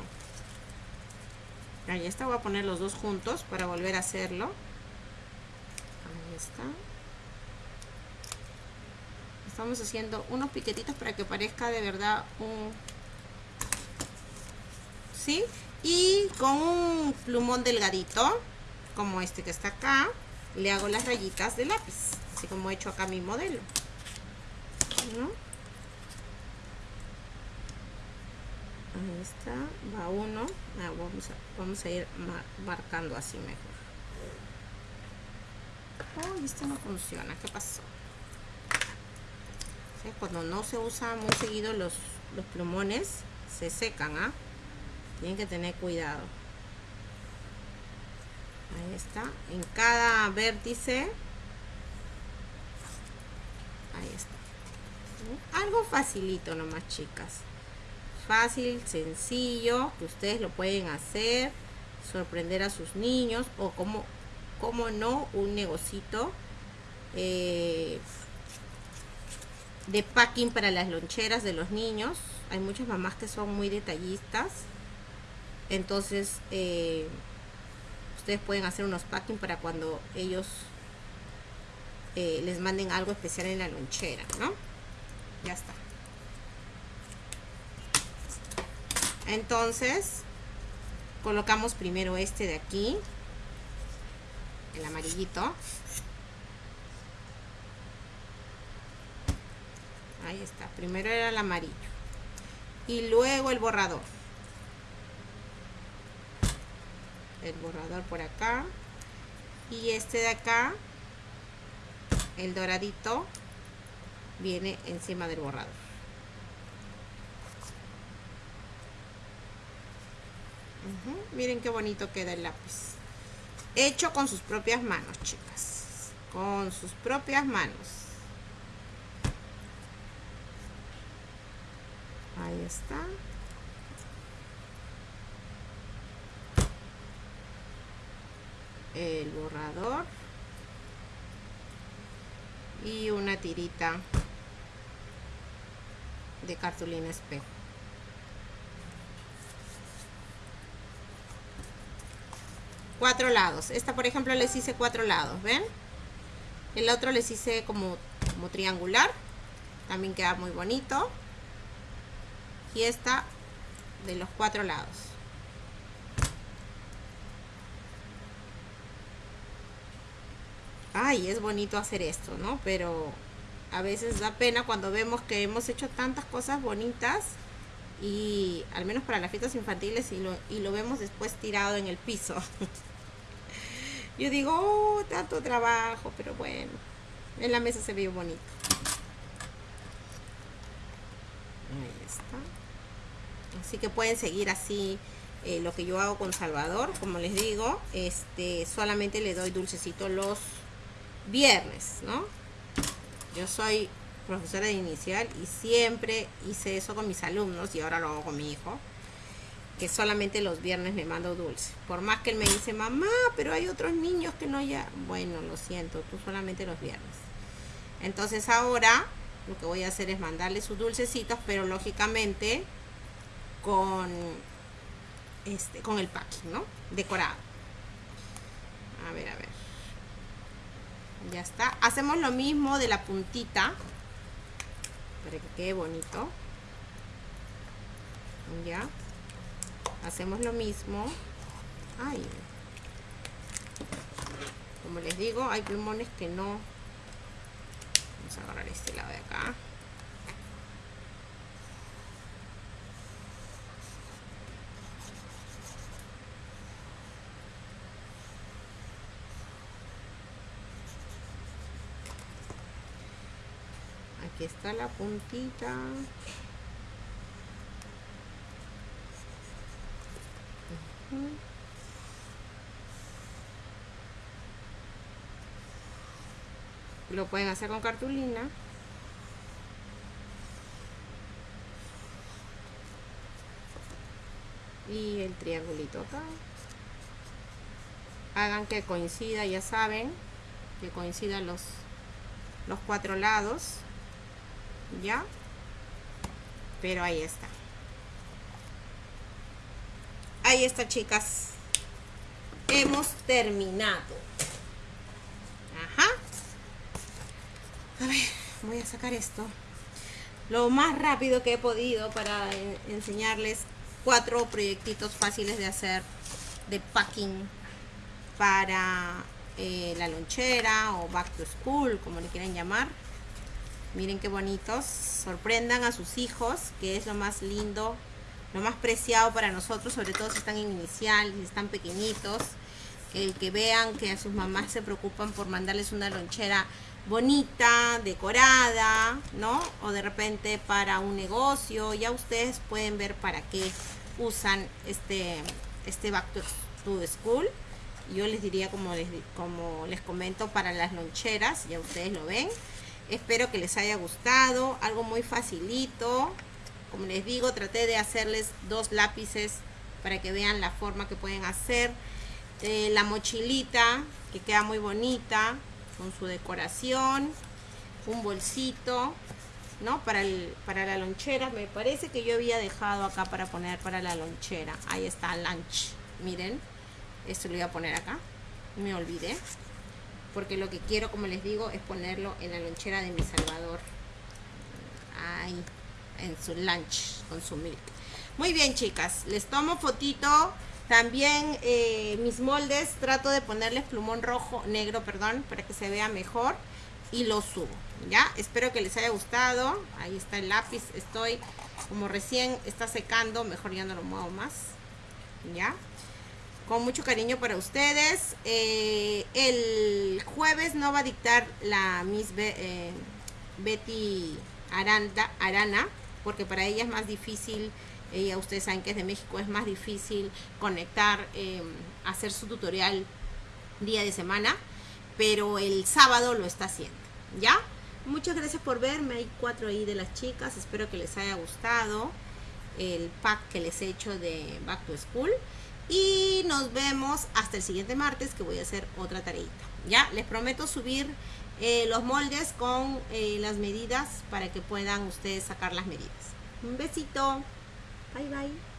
Ahí está voy a poner los dos juntos para volver a hacerlo. Ahí está. Estamos haciendo unos piquetitos para que parezca de verdad un ¿sí? y con un plumón delgadito como este que está acá le hago las rayitas de lápiz así como he hecho acá mi modelo ¿no? Ahí está va uno. Ah, vamos, a, vamos a ir marcando así mejor. Esto no funciona ¿qué pasó? cuando no se usa muy seguido los, los plumones se secan ¿ah? tienen que tener cuidado. Ahí está en cada vértice ahí está. Algo facilito nomás chicas fácil, sencillo, que ustedes lo pueden hacer, sorprender a sus niños o como, como no, un negocito eh, de packing para las loncheras de los niños. Hay muchas mamás que son muy detallistas, entonces eh, ustedes pueden hacer unos packing para cuando ellos eh, les manden algo especial en la lonchera, ¿no? Ya está. Entonces colocamos primero este de aquí el amarillito. Ahí está primero era el amarillo. Y luego el borrador. El borrador por acá. Y este de acá el doradito viene encima del borrador Miren qué bonito queda el lápiz. Hecho con sus propias manos, chicas. Con sus propias manos. Ahí está. El borrador. Y una tirita de cartulina espejo. Cuatro lados. Esta, por ejemplo, les hice cuatro lados, ¿ven? El otro les hice como, como triangular. También queda muy bonito. Y esta de los cuatro lados. Ay, es bonito hacer esto, ¿no? Pero a veces da pena cuando vemos que hemos hecho tantas cosas bonitas y al menos para las fiestas infantiles y lo, y lo vemos después tirado en el piso. [laughs] Yo digo, oh, tanto trabajo, pero bueno, en la mesa se vio bonito. Ahí está. Así que pueden seguir así eh, lo que yo hago con Salvador. Como les digo, este solamente le doy dulcecito los viernes, ¿no? Yo soy profesora de inicial y siempre hice eso con mis alumnos y ahora lo hago con mi hijo que solamente los viernes me mando dulce. Por más que él me dice mamá pero hay otros niños que no ya bueno lo siento tú solamente los viernes. Entonces ahora lo que voy a hacer es mandarle sus dulcecitos pero lógicamente con este con el packing no decorado. A ver a ver. Ya está. Hacemos lo mismo de la puntita. Para que quede bonito. Ya hacemos lo mismo. Ay. como les digo hay plumones que no. Vamos a agarrar este lado de acá. Aquí está la puntita lo pueden hacer con cartulina. Y el triangulito acá. Hagan que coincida ya saben que coincidan los los cuatro lados. Ya. Pero ahí está ahí está chicas. Hemos terminado. Ajá. A ver voy a sacar esto. Lo más rápido que he podido para enseñarles cuatro proyectitos fáciles de hacer de packing para eh, la lonchera o back to school como le quieran llamar. Miren qué bonitos. Sorprendan a sus hijos que es lo más lindo lo más preciado para nosotros sobre todo si están en inicial si están pequeñitos el que vean que a sus mamás se preocupan por mandarles una lonchera bonita, decorada, ¿no? O de repente para un negocio, ya ustedes pueden ver para qué usan este, este Back to School. Yo les diría como les, como les comento para las loncheras, ya ustedes lo ven. Espero que les haya gustado, algo muy facilito. Como les digo, traté de hacerles dos lápices para que vean la forma que pueden hacer. Eh, la mochilita, que queda muy bonita, con su decoración. Un bolsito, ¿no? Para, el, para la lonchera. Me parece que yo había dejado acá para poner para la lonchera. Ahí está, lunch. Miren, esto lo voy a poner acá. Me olvidé. Porque lo que quiero, como les digo, es ponerlo en la lonchera de mi Salvador. Ahí en su lunch con su milk. Muy bien, chicas. Les tomo fotito. También eh, mis moldes trato de ponerles plumón rojo, negro, perdón, para que se vea mejor. Y lo subo, ¿ya? Espero que les haya gustado. Ahí está el lápiz. Estoy, como recién está secando, mejor ya no lo muevo más. ¿Ya? Con mucho cariño para ustedes. Eh, el jueves no va a dictar la Miss eh, Betty Aranda, Arana porque para ella es más difícil, ella ustedes saben que es de México, es más difícil conectar, em, hacer su tutorial día de semana, pero el sábado lo está haciendo, ¿ya? Muchas gracias por verme, hay cuatro ahí de las chicas, espero que les haya gustado el pack que les he hecho de Back to School. Y nos vemos hasta el siguiente martes que voy a hacer otra tareita. Ya, les prometo subir eh, los moldes con eh, las medidas para que puedan ustedes sacar las medidas. Un besito. Bye bye.